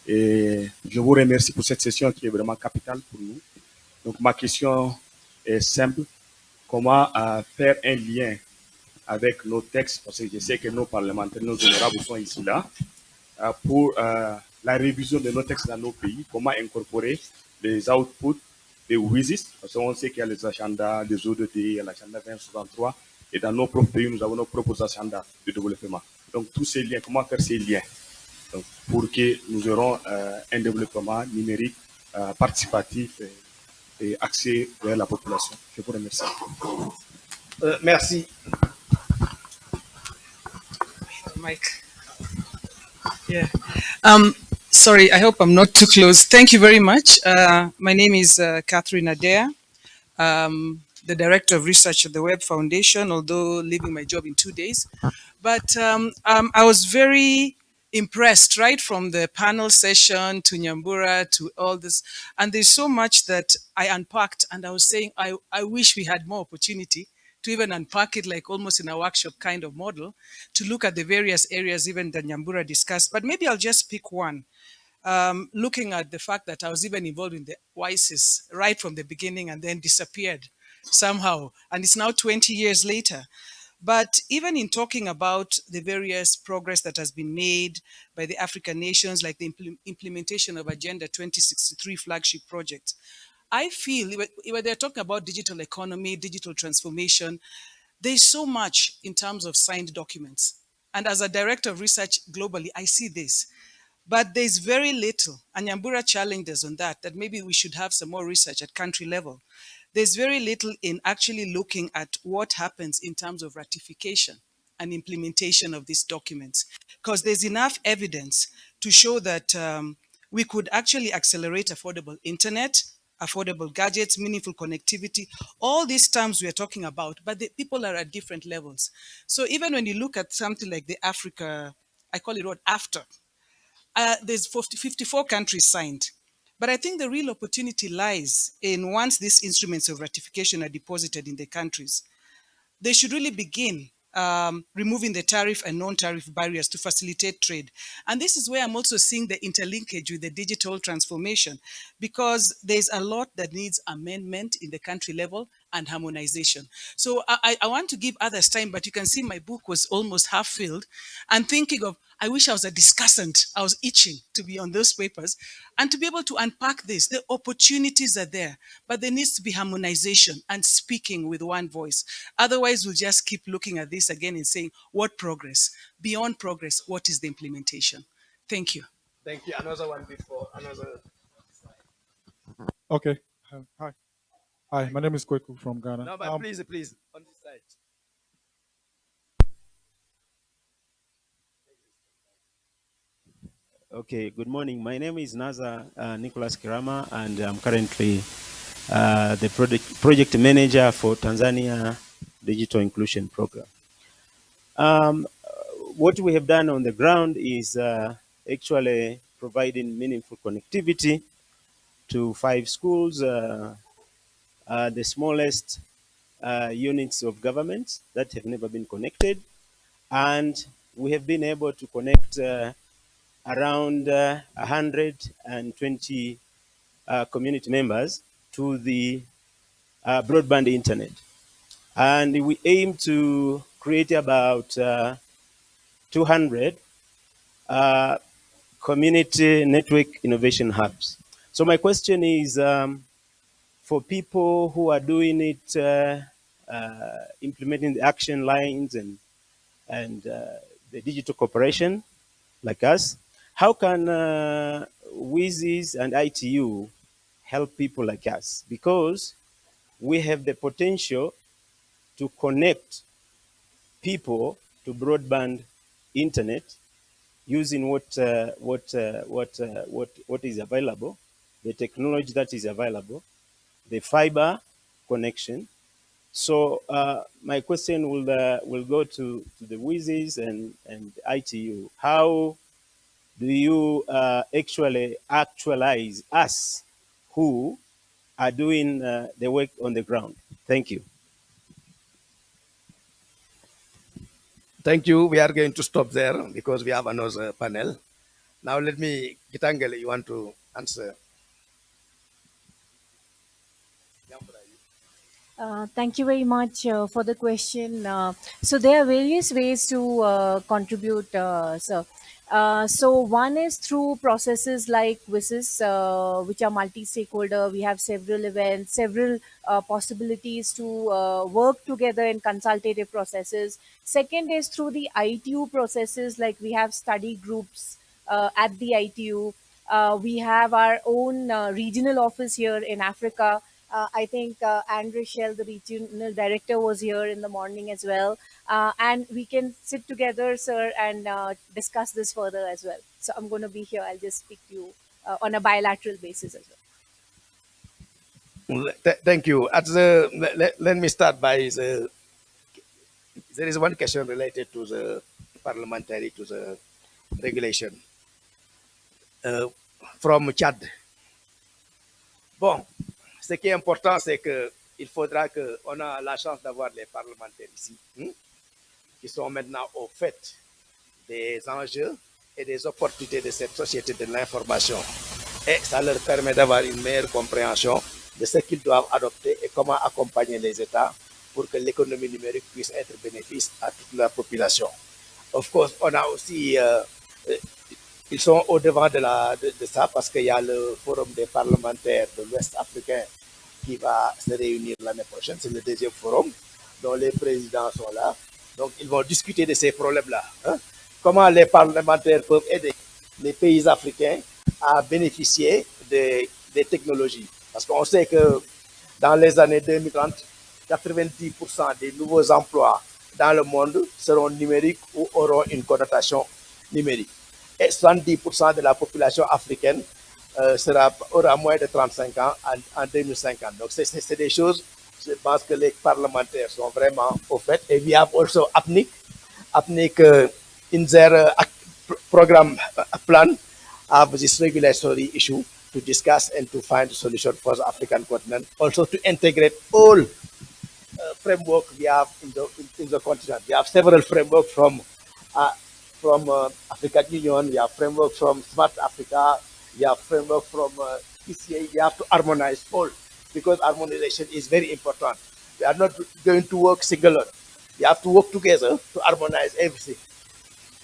Et je vous remercie pour cette session qui est vraiment capitale pour nous. Donc, ma question est simple. Comment euh, faire un lien avec nos textes, parce que je sais que nos parlementaires, nos honorables sont ici là, euh, pour euh, la révision de nos textes dans nos pays, comment incorporer les outputs des WISIS, parce qu'on sait qu'il y a les agendas, les ODD, il y a l'agenda 2063, et dans nos propres pays, nous avons nos propres agendas de développement. Donc, tous ces liens, comment faire ces liens? Pour que nous aurons euh, un développement numérique participatif et, et axé vers la population. Je vous remercie. Merci. Mike. Yeah. Um, sorry, I hope I'm not too close. Thank you very much. Uh, my name is uh, Catherine Adair, um, the Director of Research at the Web Foundation, although leaving my job in two days. But um, um, I was very impressed right from the panel session to Nyambura to all this. And there's so much that I unpacked and I was saying, I, I wish we had more opportunity to even unpack it like almost in a workshop kind of model to look at the various areas even that Nyambura discussed. But maybe I'll just pick one. Um, looking at the fact that I was even involved in the WSIS right from the beginning and then disappeared somehow. And it's now 20 years later. But even in talking about the various progress that has been made by the African nations, like the imple- implementation of Agenda 2063 flagship project, I feel when they're talking about digital economy, digital transformation, There's so much in terms of signed documents. And as a director of research globally, I see this. But there's very little, and Nyambura challenged us on that, that maybe we should have some more research at country level. There's very little in actually looking at what happens in terms of ratification and implementation of these documents, because there's enough evidence to show that um, we could actually accelerate affordable internet, affordable gadgets, meaningful connectivity, all these terms we are talking about, but the people are at different levels. So even when you look at something like the Africa, I call it what, after, uh, there's 50, 54 countries signed. But I think the real opportunity lies in once these instruments of ratification are deposited in the countries, they should really begin um, removing the tariff and non-tariff barriers to facilitate trade. And this is where I'm also seeing the interlinkage with the digital transformation, because there's a lot that needs amendment in the country level and harmonization. So I, I want to give others time, but you can see my book was almost half filled and thinking of, I wish I was a discussant. I was itching to be on those papers and to be able to unpack this. The opportunities are there, but there needs to be harmonization and speaking with one voice. Otherwise, we'll just keep looking at this again and saying, what progress? Beyond progress, what is the implementation? Thank you. Thank you. Another one before, another. Okay. Um, hi. Hi, my name is Kweku from Ghana. No, but Um, please, please, on this side. Okay, good morning. My name is Naza uh, Nicholas Kirama, and I'm currently uh, the project, project manager for Tanzania Digital Inclusion Program. Um, what we have done on the ground is uh, actually providing meaningful connectivity to five schools, uh, the smallest uh, units of government that have never been connected. And we have been able to connect uh, around uh, 120 uh, community members to the uh, broadband internet. And we aim to create about uh, 200 uh, community network innovation hubs. So my question is, um, for people who are doing it, uh, uh, implementing the action lines and, and uh, the digital cooperation like us, how can uh, WSIS and ITU help people like us? Because we have the potential to connect people to broadband internet using what uh, what uh, what uh, what what is available, the technology that is available, the fiber connection. So uh, my question will uh, will go to, to the WSIS and and ITU. How do you uh, actually actualize us who are doing uh, the work on the ground? Thank you. Thank you. We are going to stop there because we have another panel. Now let me, Gitanjali, you want to answer? Uh, thank you very much uh, for the question. Uh, so there are various ways to uh, contribute, uh, sir. So one is through processes like WSIS, which are multi-stakeholder. We have several events, several possibilities to work together in consultative processes. Second is through the ITU processes, like we have study groups at the ITU. We have our own regional office here in Africa. Uh, I think uh, Andrew Shell, the regional director, was here in the morning as well. Uh, and we can sit together, sir, and uh, discuss this further as well. So I'm going to be here. I'll just speak to you uh, on a bilateral basis as well. Well, th- thank you. Let, let me start by the, there is one question related to the parliamentary, to the regulation. Uh, from Chad. Bon, ce qui est important, c'est que il faudra que on a la chance d'avoir les parlementaires ici, hein, qui sont maintenant au fait des enjeux et des opportunités de cette société de l'information. Et ça leur permet d'avoir une meilleure compréhension de ce qu'ils doivent adopter et comment accompagner les États pour que l'économie numérique puisse être bénéfice à toute la population. Of course, on a aussi, euh, euh, ils sont au devant de ça parce qu'il y a le forum des parlementaires de l'Ouest africain qui va se réunir l'année prochaine. C'est le deuxième forum. dont les présidents sont là. Donc, ils vont discuter de ces problèmes-là. hein. Comment les parlementaires peuvent aider les pays africains à bénéficier des, des technologies. Parce qu'on sait que dans les années 2030, 90% des nouveaux emplois dans le monde seront numériques ou auront une connotation numérique. Et 70% de la population africaine sera, aura moins de 35 ans en, en 2050. Donc, c'est- des choses, je pense que les parlementaires sont vraiment au fait. Et we have also APNIG, APNIG uh, in their uh, pr- program plan have this regulatory issue to discuss and to find a solution for the African continent. Also to integrate all uh, framework we have in the, in, in the continent. We have several frameworks from uh, from uh, African Union, we have framework from Smart Africa, we have framework from uh, PCA. We have to harmonize all because harmonization is very important. We are not going to work singular. We have to work together to harmonize everything.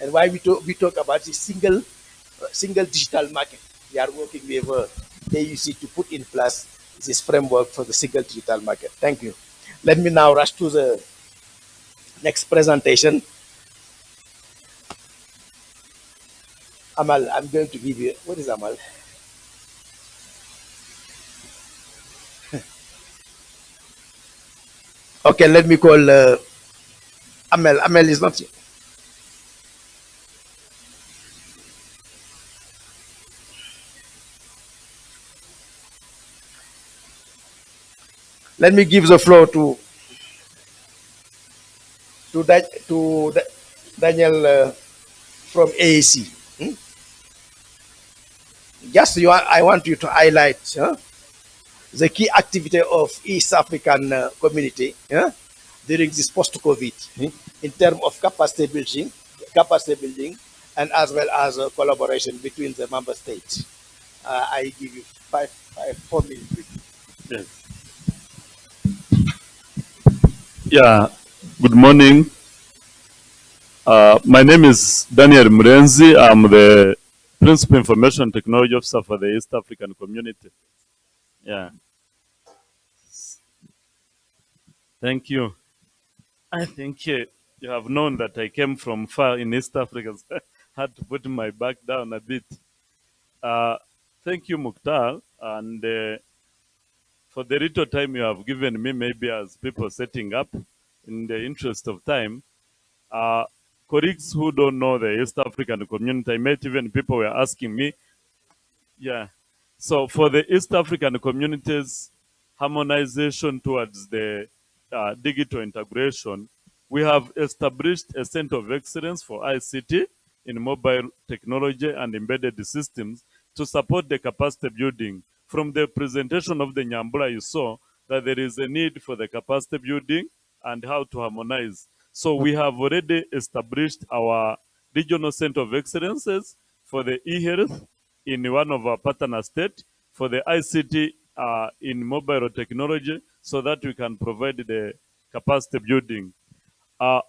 And why we talk, we talk about this single uh, single digital market. We are working with uh, AUC to put in place this framework for the single digital market. Thank you. Let me now rush to the next presentation. Amal, I'm going to give you, what is Amal? <laughs> okay, let me call uh, Amel. Amel is not here. Let me give the floor to to, to Da- Daniel uh, from AAC. Just you, I want you to highlight the key activity of East African uh, community during this post-COVID in terms of capacity building, capacity building, and as well as uh, collaboration between the member states. Uh, I give you five, five, four minutes. Yes. Yeah, good morning. Uh, my name is Daniel Murenzi. I'm the Principal Information Technology Officer for the East African Community. Yeah. Thank you. I think uh, you have known that I came from far in East Africa, so <laughs> had to put my back down a bit. Uh, thank you, Mactar. And uh, for the little time you have given me, maybe as people setting up, in the interest of time, uh, colleagues who don't know the East African community, I met even people were asking me, yeah. So for the East African communities, harmonization towards the uh, digital integration, we have established a center of excellence for ICT in mobile technology and embedded systems to support the capacity building. From the presentation of the Nyambura, you saw that there is a need for the capacity building and how to harmonize. So we have already established our regional center of excellences for the e-health in one of our partner state, for the ICT uh, in mobile technology, so that we can provide the capacity building. Uh,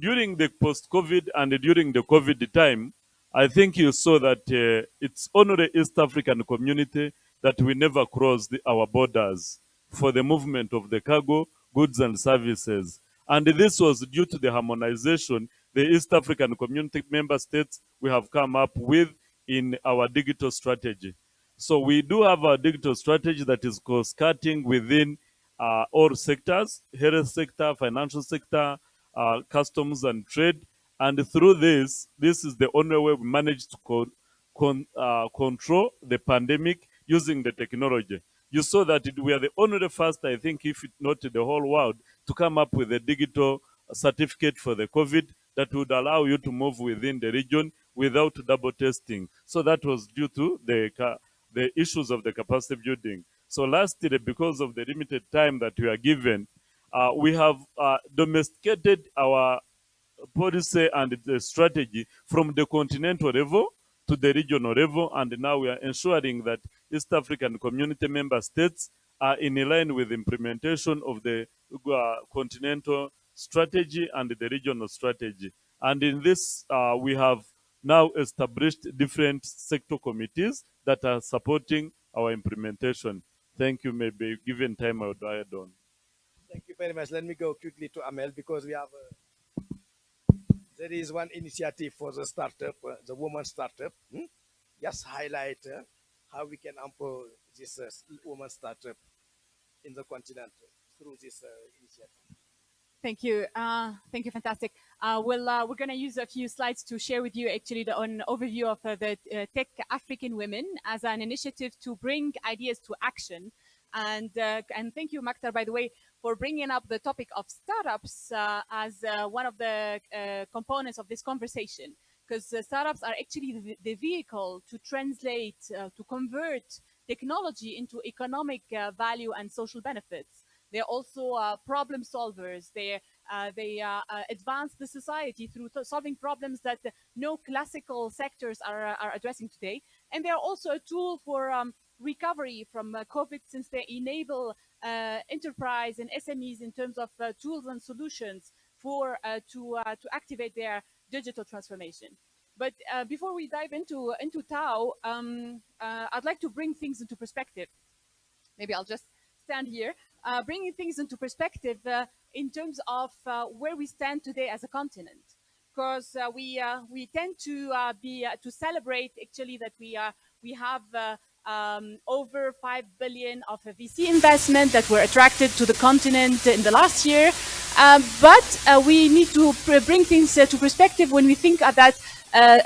during the post-COVID and during the COVID time, I think you saw that uh, it's only the East African community that we never crossed our borders for the movement of the cargo, goods and services. And this was due to the harmonization the East African community member states we have come up with in our digital strategy. So we do have a digital strategy that is cost-cutting within uh, all sectors, health sector, financial sector, uh, customs and trade. And through this, this is the only way we manage to co- con- uh, control the pandemic using the technology. You saw that it, we are the only first, I think, if not the whole world, to come up with a digital certificate for the COVID that would allow you to move within the region without double testing. So that was due to the the issues of the capacity building. So last year, because of the limited time that we are given, uh, we have uh, domesticated our policy and the strategy from the continental level to the regional level, and now we are ensuring that East African community member states are in line with implementation of the uh, continental strategy and the regional strategy. And in this, uh, we have now established different sector committees that are supporting our implementation. Thank you. Maybe given time, I would add on. Thank you very much. Let me go quickly to Amel because we have. Uh, there is one initiative for the startup, uh, the woman startup. Hmm? Just highlight uh, how we can empower this uh, woman startup in the continent through this uh, initiative. Thank you. Uh, thank you. Fantastic. Uh, well, uh, we're going to use a few slides to share with you actually the, an overview of uh, the uh, Tech African Women as an initiative to bring ideas to action. And, and thank you, Mactar, by the way, for bringing up the topic of startups as one of the components of this conversation. Because startups are actually the, the, vehicle to translate, to convert technology into economic value and social benefits. They're also uh, problem solvers. They uh, they uh, uh advance the society through solving problems that no classical sectors are uh, are addressing today. And they're also a tool for um, recovery from uh, COVID, since they enable enterprise and SMEs in terms of tools and solutions for to to activate their digital transformation. But before we dive into into Tao, um, I'd like to bring things into perspective. Maybe I'll just stand here uh, bringing things into perspective uh, in terms of uh, where we stand today as a continent. Because uh, we uh, we tend to uh, be to celebrate actually that we are we have um, over five billion of VC investment that were attracted to the continent in the last year. Um, but we need to bring things to perspective when we think that,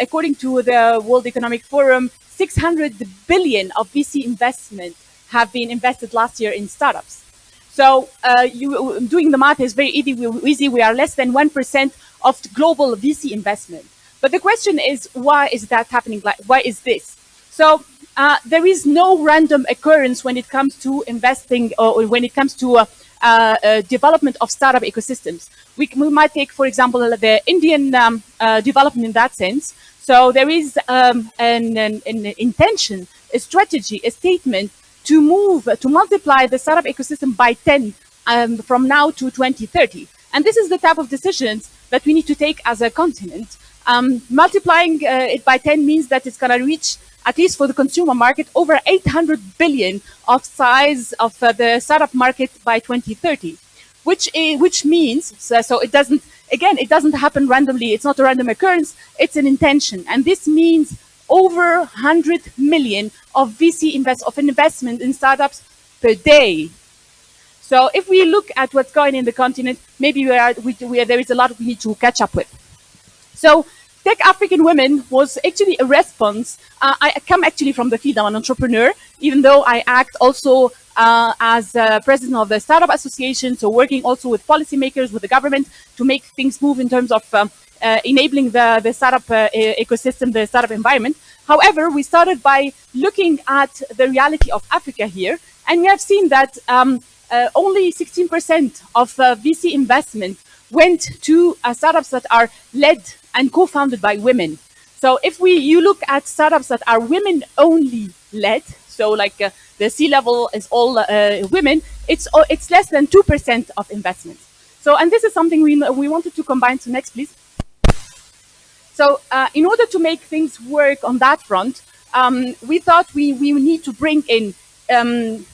according to the World Economic Forum, 600 billion of VC investment have been invested last year in startups. So uh, you, doing the math is very easy. We, are less than 1% of global VC investment. But the question is, why is that happening? Like, why is this? So uh, there is no random occurrence when it comes to investing or when it comes to uh, uh, development of startup ecosystems. We, we, might take, for example, the Indian um, uh, development in that sense. So there is um, an, an, an intention, a strategy, a statement to move, to multiply the startup ecosystem by 10 um, from now to 2030. And this is the type of decisions that we need to take as a continent. Um, multiplying uh, it by 10 means that it's going to reach, at least for the consumer market, over 800 billion of size of uh, the startup market by 2030, which, is, which means, so, so it doesn't, again, it doesn't happen randomly. It's not a random occurrence. It's an intention. And this means over 100 million of VC invest of investment in startups per day. So if we look at what's going in the continent, maybe we are, we, we are, there is a lot we need to catch up with. So Tech African Women was actually a response. Uh, I come actually from the field, I'm an entrepreneur, even though I act also uh, as uh, president of the Startup Association, so working also with policymakers, with the government to make things move in terms of um, uh, enabling the, the startup uh, ecosystem, the startup environment. However, we started by looking at the reality of Africa here, and we have seen that um, uh, only 16% of uh, VC investment went to uh, startups that are led and co-founded by women. So if we you look at startups that are women only led, so like uh, the C-level is all women, it's it's less than 2% of investment. So and this is something we we wanted to combine. So next, please. So uh, in order to make things work on that front, um, we thought we, we need to bring in um,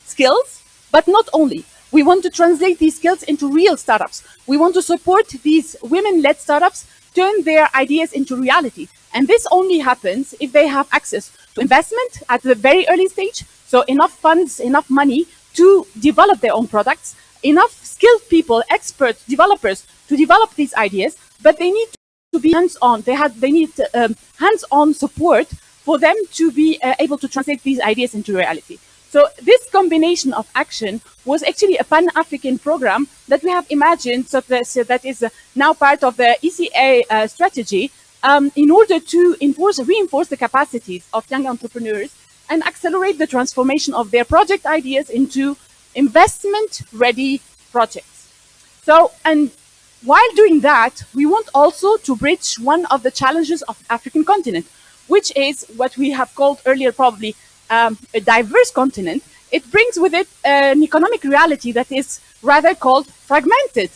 skills, but not only. We want to translate these skills into real startups. We want to support these women-led startups turn their ideas into reality. And this only happens if they have access to investment at the very early stage, so enough funds, enough money to develop their own products, enough skilled people, experts, developers to develop these ideas, but they need to be hands-on. They had they need um, hands-on support for them to be uh, able to translate these ideas into reality. So this combination of action was actually a pan-African program that we have imagined so that, so that is uh, now part of the ECA uh, strategy um, in order to enforce, reinforce the capacities of young entrepreneurs and accelerate the transformation of their project ideas into investment-ready projects. So, and while doing that, we want also to bridge one of the challenges of the African continent, which is what we have called earlier probably um, a diverse continent. It brings with it an economic reality that is rather called fragmented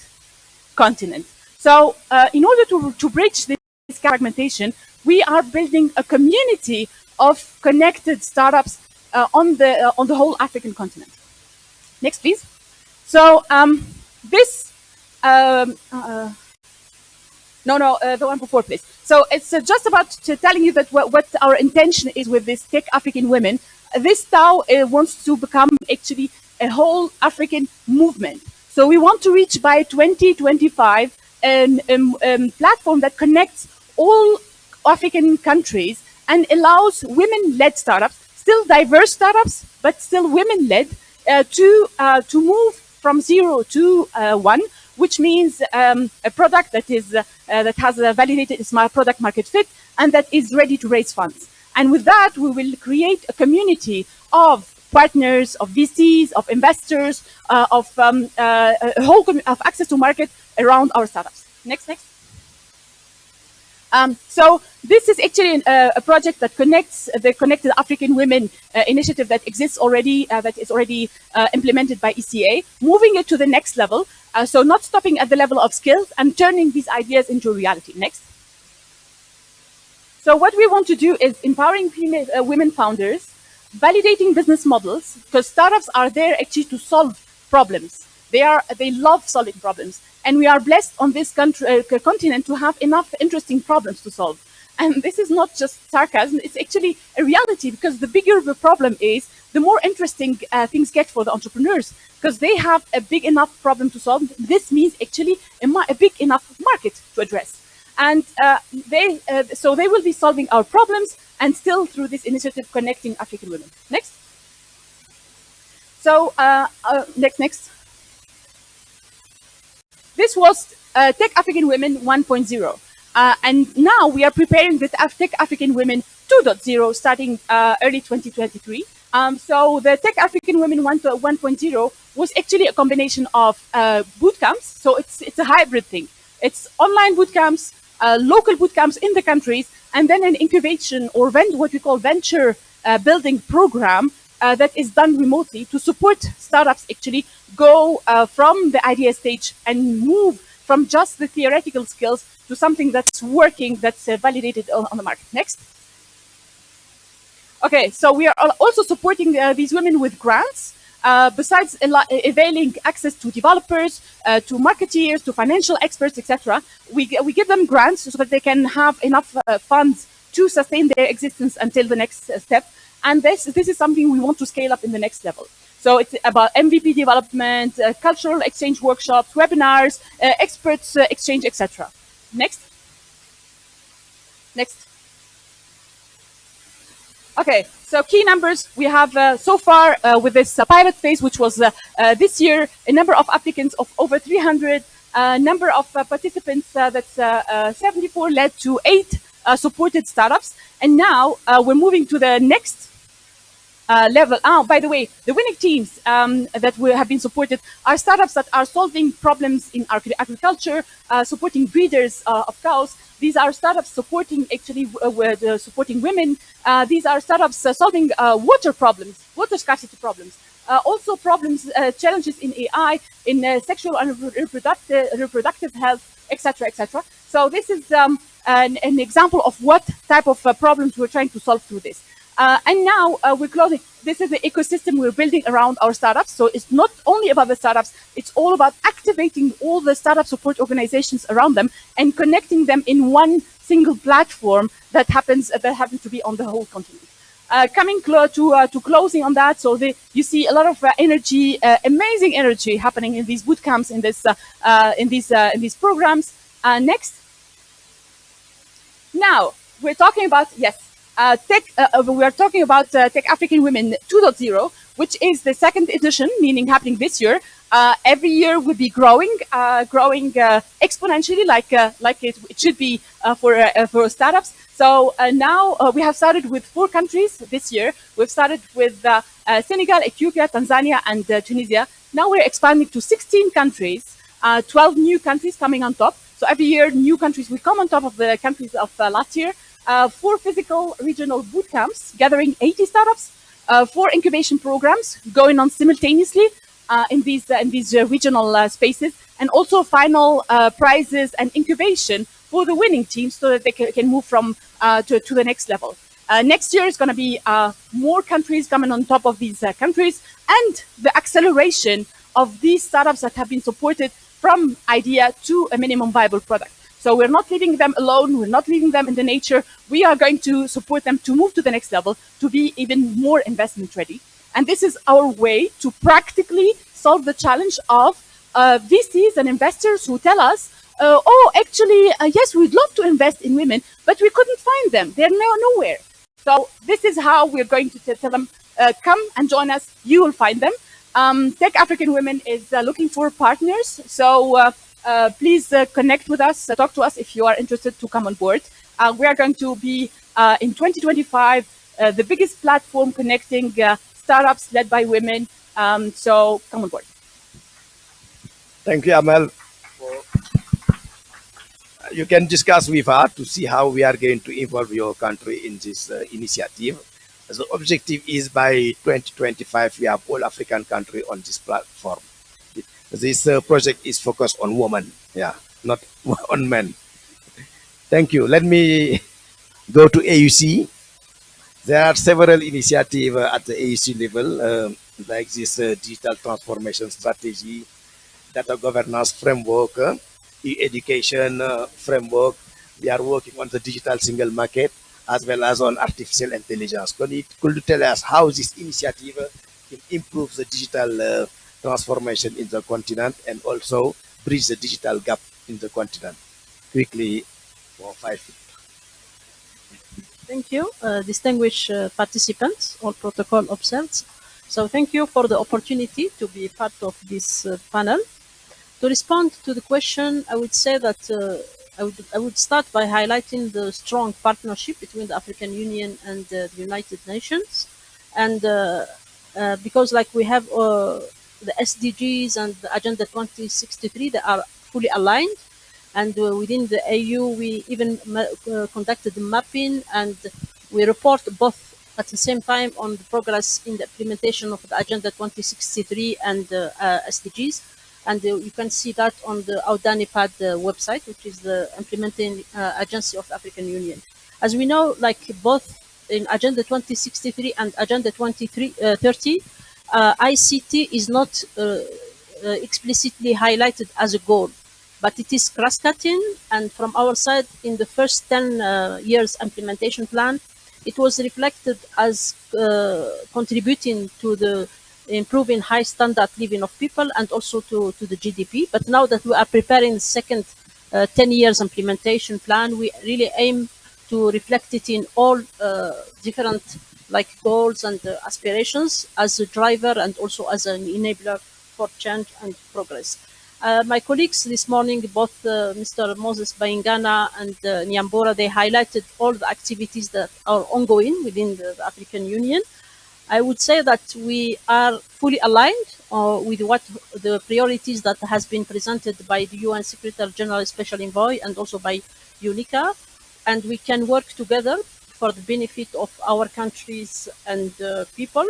continent. So uh, in order to, to bridge this fragmentation, we are building a community of connected startups uh, on, the, uh, on the whole African continent. Next, please. So um, this, um, uh, no, no, uh, the one before, please. So it's uh, just about telling you that what, our intention is with this Tech African Women. This DAO uh, wants to become actually a whole African movement. So we want to reach by 2025 a um, um, platform that connects all African countries and allows women-led startups, still diverse startups, but still women-led, uh, to uh, to move from zero to uh, one, which means um, a product that is uh, that has a validated smart product market fit and that is ready to raise funds. And with that, we will create a community of partners, of VCs, of investors, uh, of um, uh, a whole of access to market around our startups. Next, next. Um, so this is actually uh, a project that connects the Connected African Women uh, initiative that exists already, uh, that is already uh, implemented by ECA, moving it to the next level. Uh, so not stopping at the level of skills and turning these ideas into reality. Next. So what we want to do is empowering female, uh, women founders, validating business models, because startups are there actually to solve problems. They are they love solving problems, and we are blessed on this country, uh, continent to have enough interesting problems to solve. And this is not just sarcasm; it's actually a reality because the bigger the problem is, the more interesting uh, things get for the entrepreneurs because they have a big enough problem to solve. This means actually a, a big enough market to address. And uh, they, uh, so they will be solving our problems and still through this initiative connecting African women. Next. So uh, uh next, next. This was uh, Tech African Women 1.0. Uh, and now we are preparing the Tech African Women 2.0 starting early 2023. Um, so the Tech African Women 1.0 was actually a combination of boot camps. So it's, it's a hybrid thing. It's online boot camps, uh, local boot camps in the countries, and then an incubation or what we call venture uh, building program uh, that is done remotely to support startups actually go uh, from the idea stage and move from just the theoretical skills to something that's working, that's uh, validated on, on, the market. Next. Okay, so we are also supporting uh, these women with grants. Uh, besides availing access to developers, uh, to marketeers, to financial experts, etc., we, we give them grants so that they can have enough uh, funds to sustain their existence until the next uh, step. And this, this is something we want to scale up in the next level. So it's about MVP development, cultural exchange workshops, webinars, experts exchange, etc. Next. Next. Okay, so key numbers we have uh, so far uh, with this uh, pilot phase, which was uh, uh, this year, a number of applicants of over 300, a number of uh, participants that's 74 led to eight supported startups. And now we're moving to the next uh, level. Oh, by the way, the winning teams um, that we have been supported are startups that are solving problems in agriculture, uh, supporting breeders uh, of cows. These are startups supporting actually uh, supporting women. Uh, these are startups uh, solving water problems, water scarcity problems. also problems, challenges in AI, in sexual and reproductive, reproductive health, etc., etc. So this is um, an, an, example of what type of problems we're trying to solve through this. Uh, and now uh, we're closing. This is the ecosystem we're building around our startups. So it's not only about the startups, it's all about activating all the startup support organizations around them and connecting them in one single platform that happens uh, that happens to be on the whole continent. Uh, coming to uh, to closing on that, so the, you see a lot of uh, energy, amazing energy happening in these boot camps, in this in these in these programs. next. Now we're talking about yes, uh, Tech, uh, uh, we are talking about uh, Tech African Women 2.0, which is the second edition, meaning happening this year. Uh, every year will be growing, uh, growing exponentially, like like it, it, should be for for startups. So now we have started with four countries this year. We've started with Senegal, Ethiopia, Tanzania, and Tunisia. Now we're expanding to 16 countries, 12 new countries coming on top. So every year, new countries will come on top of the countries of last year uh, four physical regional boot camps gathering 80 startups, uh, four incubation programs going on simultaneously uh, in these uh, in these uh, regional uh, spaces, and also final prizes and incubation for the winning teams so that they can, can move from to, to the next level. next year is going to be more countries coming on top of these countries and the acceleration of these startups that have been supported from idea to a minimum viable product. So we're not leaving them alone. We're not leaving them in the nature. We are going to support them to move to the next level, to be even more investment ready. And this is our way to practically solve the challenge of uh, VCs and investors who tell us, uh, oh, actually, uh, yes, we'd love to invest in women, but we couldn't find them. They're now nowhere. So this is how we're going to tell them, uh, come and join us. You will find them. Um, Tech African Women is uh, looking for partners. So uh, Uh, please uh, connect with us, uh, talk to us if you are interested to come on board. we are going to be in 2025 the biggest platform connecting startups led by women. Um, so come on board. Thank you, Amal. You can discuss with her to see how we are going to involve your country in this uh, initiative. The objective is by 2025, we have all African country on this platform. This uh, project is focused on women, yeah, not <laughs> on men. Thank you. Let me go to AUC. There are several initiatives at the AUC level, um, like this uh, digital transformation strategy, data governance framework, uh, e-education uh, framework. We are working on the digital single market as well as on artificial intelligence. Could you, could you tell us how this initiative can improve the digital uh, transformation in the continent and also bridge the digital gap in the continent? Quickly, for five Thank you, uh, distinguished uh, participants, all protocol observed. So thank you for the opportunity to be part of this uh, panel. To respond to the question, I would say that uh, I would, I would start by highlighting the strong partnership between the African Union and uh, the United Nations. And uh, because like we have the SDGs and the Agenda 2063, they are fully aligned. And uh, within the AU, we even conducted the mapping and we report both at the same time on the progress in the implementation of the Agenda 2063 and the SDGs and uh, you can see that on the AUDA-NEPAD uh, website, which is the implementing uh, agency of the African Union. As we know, like both in Agenda 2063 and Agenda 2030, ICT is not explicitly highlighted as a goal, but it is cross-cutting. And from our side, in the first 10 uh, years implementation plan, it was reflected as uh, contributing to the improving high standard living of people and also to, to the GDP. But now that we are preparing the second uh, 10 years implementation plan, we really aim to reflect it in all uh, different like goals and uh, aspirations as a driver and also as an enabler for change and progress. Uh, my colleagues this morning, both uh, Mr. Moses Bayingana and uh, Nyambura, they highlighted all the activities that are ongoing within the, the African Union. I would say that we are fully aligned uh, with what the priorities that has been presented by the UN Secretary General Special Envoy and also by UNECA, and we can work together for the benefit of our countries and uh, people.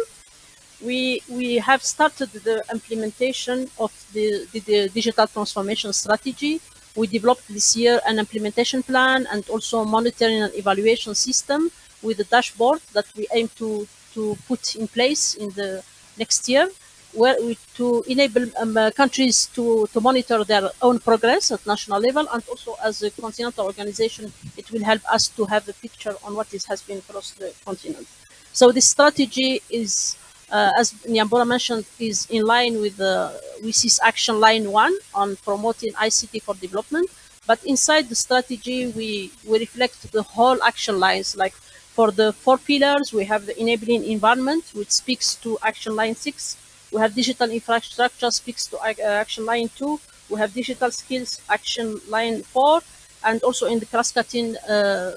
We, we have started the implementation of the, the, the digital transformation strategy. We developed this year an implementation plan and also a monitoring and evaluation system with a dashboard that we aim to to put in place in the next year where to enable um, uh, countries to, to monitor their own progress at national level and also as a continental organization it will help us to have a picture on what is, has been across the continent. So this strategy is uh, as Nyambura mentioned, is in line with the WSIS action line one on promoting ICT for development. But inside the strategy, we, we reflect the whole action lines like for the four pillars, we have the enabling environment, which speaks to action line six. We have digital infrastructure, speaks to uh, action line two. We have digital skills, action line four. And also in the cross-cutting uh,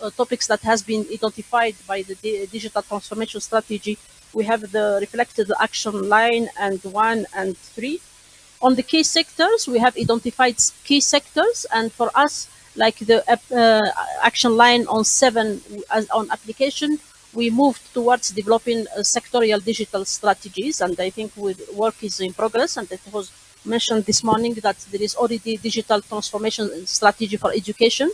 uh, topics that has been identified by the digital transformation strategy, we have the reflected action line and one and three. On the key sectors, we have identified key sectors, and for us, like the uh, action line on seven as on application, we moved towards developing uh, sectorial digital strategies. And I think work is in progress. And it was mentioned this morning that there is already digital transformation strategy for education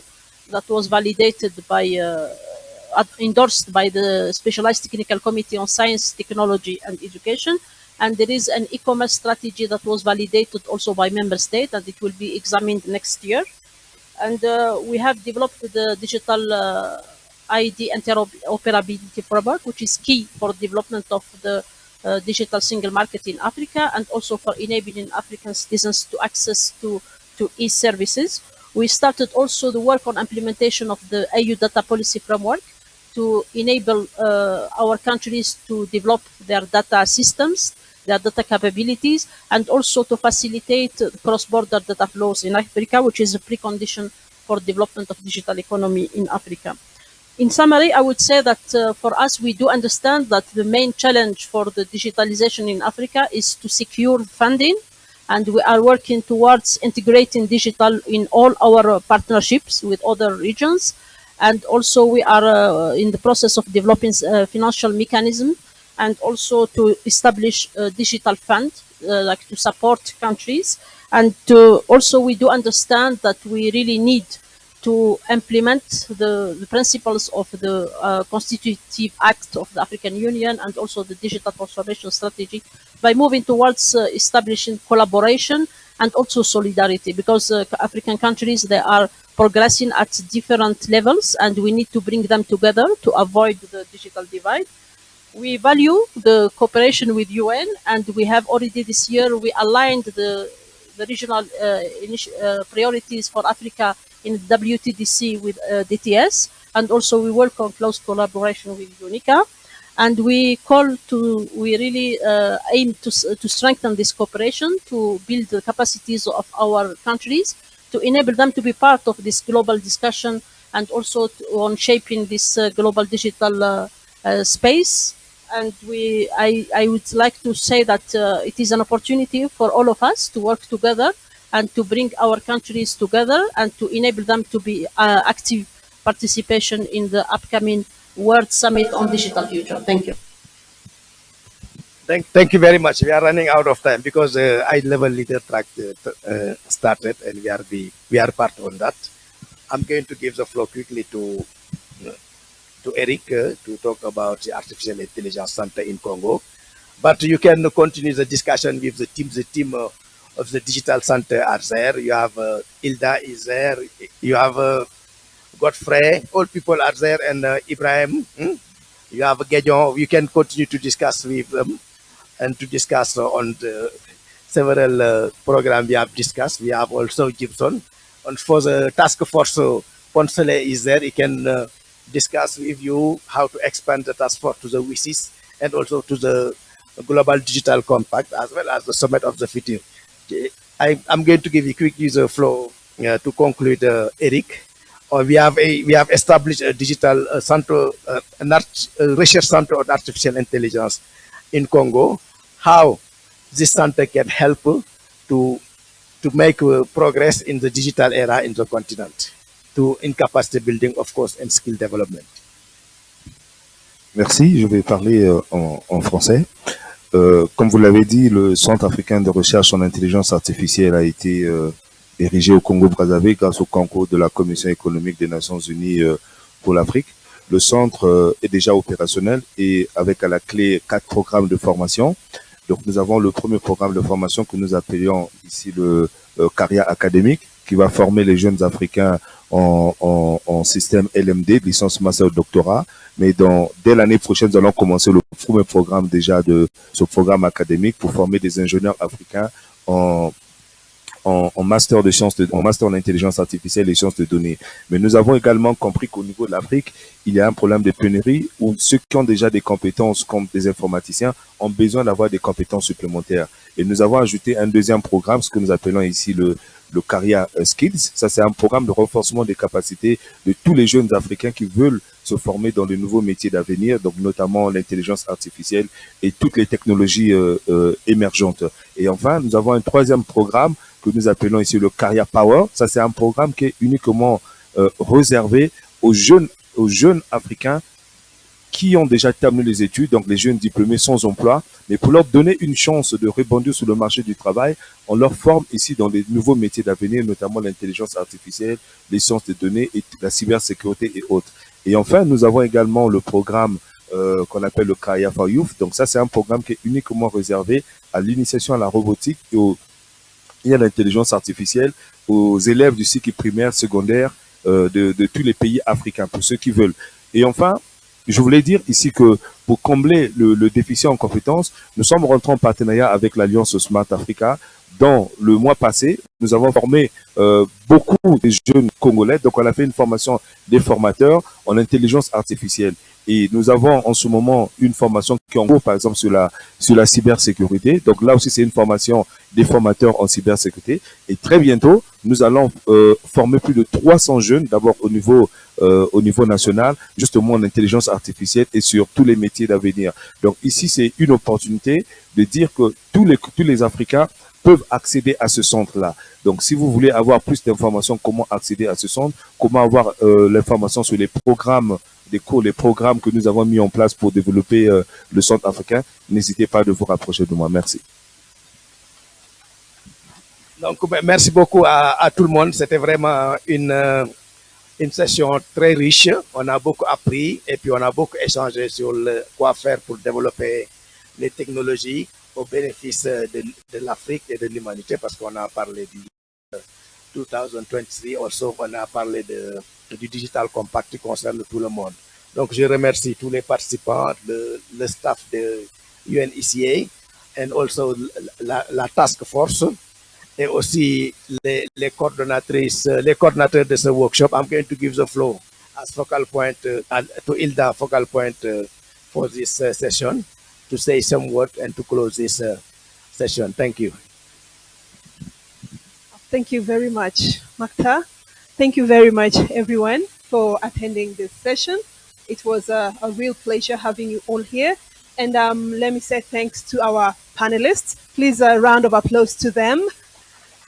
that was validated by, uh, endorsed by the Specialized Technical Committee on Science, Technology and Education. And there is an e-commerce strategy that was validated also by member state and it will be examined next year. And uh, we have developed the digital uh, ID interoperability framework, which is key for development of the uh, digital single market in Africa and also for enabling African citizens to access to, to e-services. We started also the work on implementation of the AU data policy framework to enable uh, our countries to develop their data systems, their data capabilities, and also to facilitate cross-border data flows in Africa, which is a precondition for development of digital economy in Africa. In summary, I would say that uh, for us, we do understand that the main challenge for the digitalization in Africa is to secure funding, and we are working towards integrating digital in all our uh, partnerships with other regions. And also we are uh, in the process of developing a financial mechanism and also to establish a digital fund, uh, like to support countries. And to also we do understand that we really need to implement the, the principles of the uh, Constitutive Act of the African Union and also the digital transformation strategy by moving towards uh, establishing collaboration and also solidarity because uh, African countries, they are progressing at different levels and we need to bring them together to avoid the digital divide. We value the cooperation with UN and we have already this year, we aligned the, the regional uh, uh, priorities for Africa in WTDC with uh, DTS, and also we work on close collaboration with UNECA. And we call to, we really uh, aim to, to strengthen this cooperation, to build the capacities of our countries, to enable them to be part of this global discussion and also to, on shaping this uh, global digital uh, uh, space. And we, I, I would like to say that uh, it is an opportunity for all of us to work together and to bring our countries together and to enable them to be uh, active participation in the upcoming World Summit on Digital Future. Thank you. Thank, thank you very much. We are running out of time because uh, eye level leader track uh, uh, started and we are the we are part on that. I'm going to give the floor quickly to to Eric uh, to talk about the artificial intelligence center in Congo. But you can continue the discussion with the team. The team uh, of the digital center are there. You have uh, Hilda is there. You have uh, Godfrey. All people are there, and uh, Ibrahim. Hmm? You have Gedjon. You can continue to discuss with them and to discuss on the several uh, programs we have discussed. We have also Gibson. And for the task force, uh, Ponsele is there. He can uh, discuss with you how to expand the task force to the WSIS and also to the Global Digital Compact as well as the Summit of the Future. I, am going to give you quick user flow uh, to conclude, uh, Eric. Uh, we have a we have established a digital uh, center, uh, an art, research center on artificial intelligence in Congo. How this center can help to to make uh, progress in the digital era in the continent, to in capacity building, of course, and skill development. Merci, je vais parler euh, en, en, français. Euh, comme vous l'avez dit, le Centre africain de recherche en intelligence artificielle a été euh, érigé au Congo-Brazzaville grâce au concours de la Commission économique des Nations Unies euh, pour l'Afrique. Le centre euh, est déjà opérationnel et avec à la clé quatre programmes de formation. Donc nous avons le premier programme de formation que nous appelions ici le euh, Caria académique qui va former les jeunes Africains en, système LMD, licence master doctorat. Mais dès l'année prochaine, nous allons commencer le premier programme déjà de ce programme académique pour former des ingénieurs africains en, en, master de sciences, en master en intelligence artificielle et sciences de données. Mais nous avons également compris qu'au niveau de l'Afrique, il y a un problème de pénurie où ceux qui ont déjà des compétences comme des informaticiens ont besoin d'avoir des compétences supplémentaires. Et nous avons ajouté un deuxième programme, ce que nous appelons ici le le Caria Skills. Ça, c'est un programme de renforcement des capacités de tous les jeunes Africains qui veulent se former dans de nouveaux métiers d'avenir, donc notamment l'intelligence artificielle et toutes les technologies euh, euh, émergentes. Et enfin, nous avons un troisième programme que nous appelons ici le Caria Power. Ça, c'est un programme qui est uniquement euh, réservé aux jeunes, aux jeunes Africains qui ont déjà terminé les études, donc les jeunes diplômés sans emploi, mais pour leur donner une chance de rebondir sur le marché du travail, on leur forme ici dans les nouveaux métiers d'avenir, notamment l'intelligence artificielle, les sciences des données et la cybersécurité et autres. Et enfin, nous avons également le programme euh, qu'on appelle le Kaya for Youth. Donc ça, c'est un programme qui est uniquement réservé à l'initiation à la robotique et, à l'intelligence artificielle aux élèves du cycle primaire, secondaire euh, de tous les pays africains, pour ceux qui veulent. Et enfin, je voulais dire ici que pour combler le, le, déficit en compétences, nous sommes rentrés en partenariat avec l'Alliance Smart Africa. Dans le mois passé, nous avons formé euh, beaucoup de jeunes Congolais. Donc, on a fait une formation des formateurs en intelligence artificielle. Et nous avons en ce moment une formation qui est en cours, par exemple, sur la, sur la cybersécurité. Donc là aussi, c'est une formation des formateurs en cybersécurité. Et très bientôt, nous allons euh, former plus de 300 jeunes, d'abord au niveau euh, au niveau national, justement en intelligence artificielle et sur tous les métiers d'avenir. Donc ici, c'est une opportunité de dire que tous les, tous les Africains peuvent accéder à ce centre-là. Donc, si vous voulez avoir plus d'informations, comment accéder à ce centre, comment avoir euh, l'information sur les programmes des cours, les programmes que nous avons mis en place pour développer euh, le centre africain, n'hésitez pas de vous rapprocher de moi. Merci. Donc, ben, merci beaucoup à, tout le monde. C'était vraiment une, euh, une session très riche. On a beaucoup appris et puis on a beaucoup échangé sur le, quoi faire pour développer les technologies au bénéfice de, de l'Afrique et de l'humanité parce qu'on a parlé du 2023, also on a parlé de, du Digital Compact qui concerne tout le monde. Donc je remercie tous les participants, le, staff de UNECA et also la, task force et aussi les, les coordonnatrices, les de ce workshop. I'm going to give the floor as focal point uh, to Ilda focal point uh, for this uh, session to say some word and to close this session. Thank you. Thank you very much, Makta. Thank you very much, everyone, for attending this session. It was a, a real pleasure having you all here. And um, let me say thanks to our panelists. Please a round of applause to them.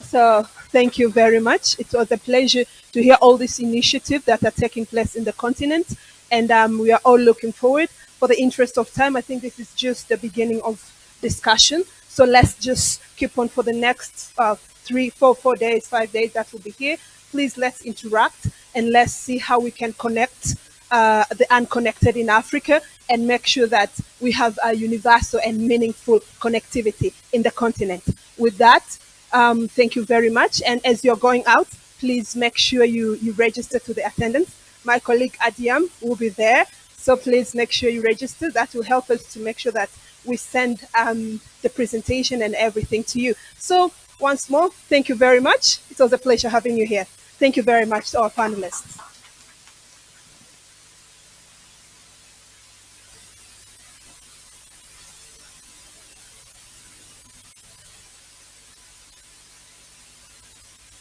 So thank you very much. It was a pleasure to hear all these initiatives that are taking place in the continent. And um, we are all looking forward. For the interest of time, I think this is just the beginning of discussion. So let's just keep on for the next uh, three, four, four days, five days that will be here. Please let's interact and let's see how we can connect uh, the unconnected in Africa and make sure that we have a universal and meaningful connectivity in the continent. With that, um, thank you very much. And as you're going out, please make sure you, you register to the attendance. My colleague Adiam will be there. So please make sure you register. That will help us to make sure that we send um, the presentation and everything to you. So once more, thank you very much. It was a pleasure having you here. Thank you very much to our panelists.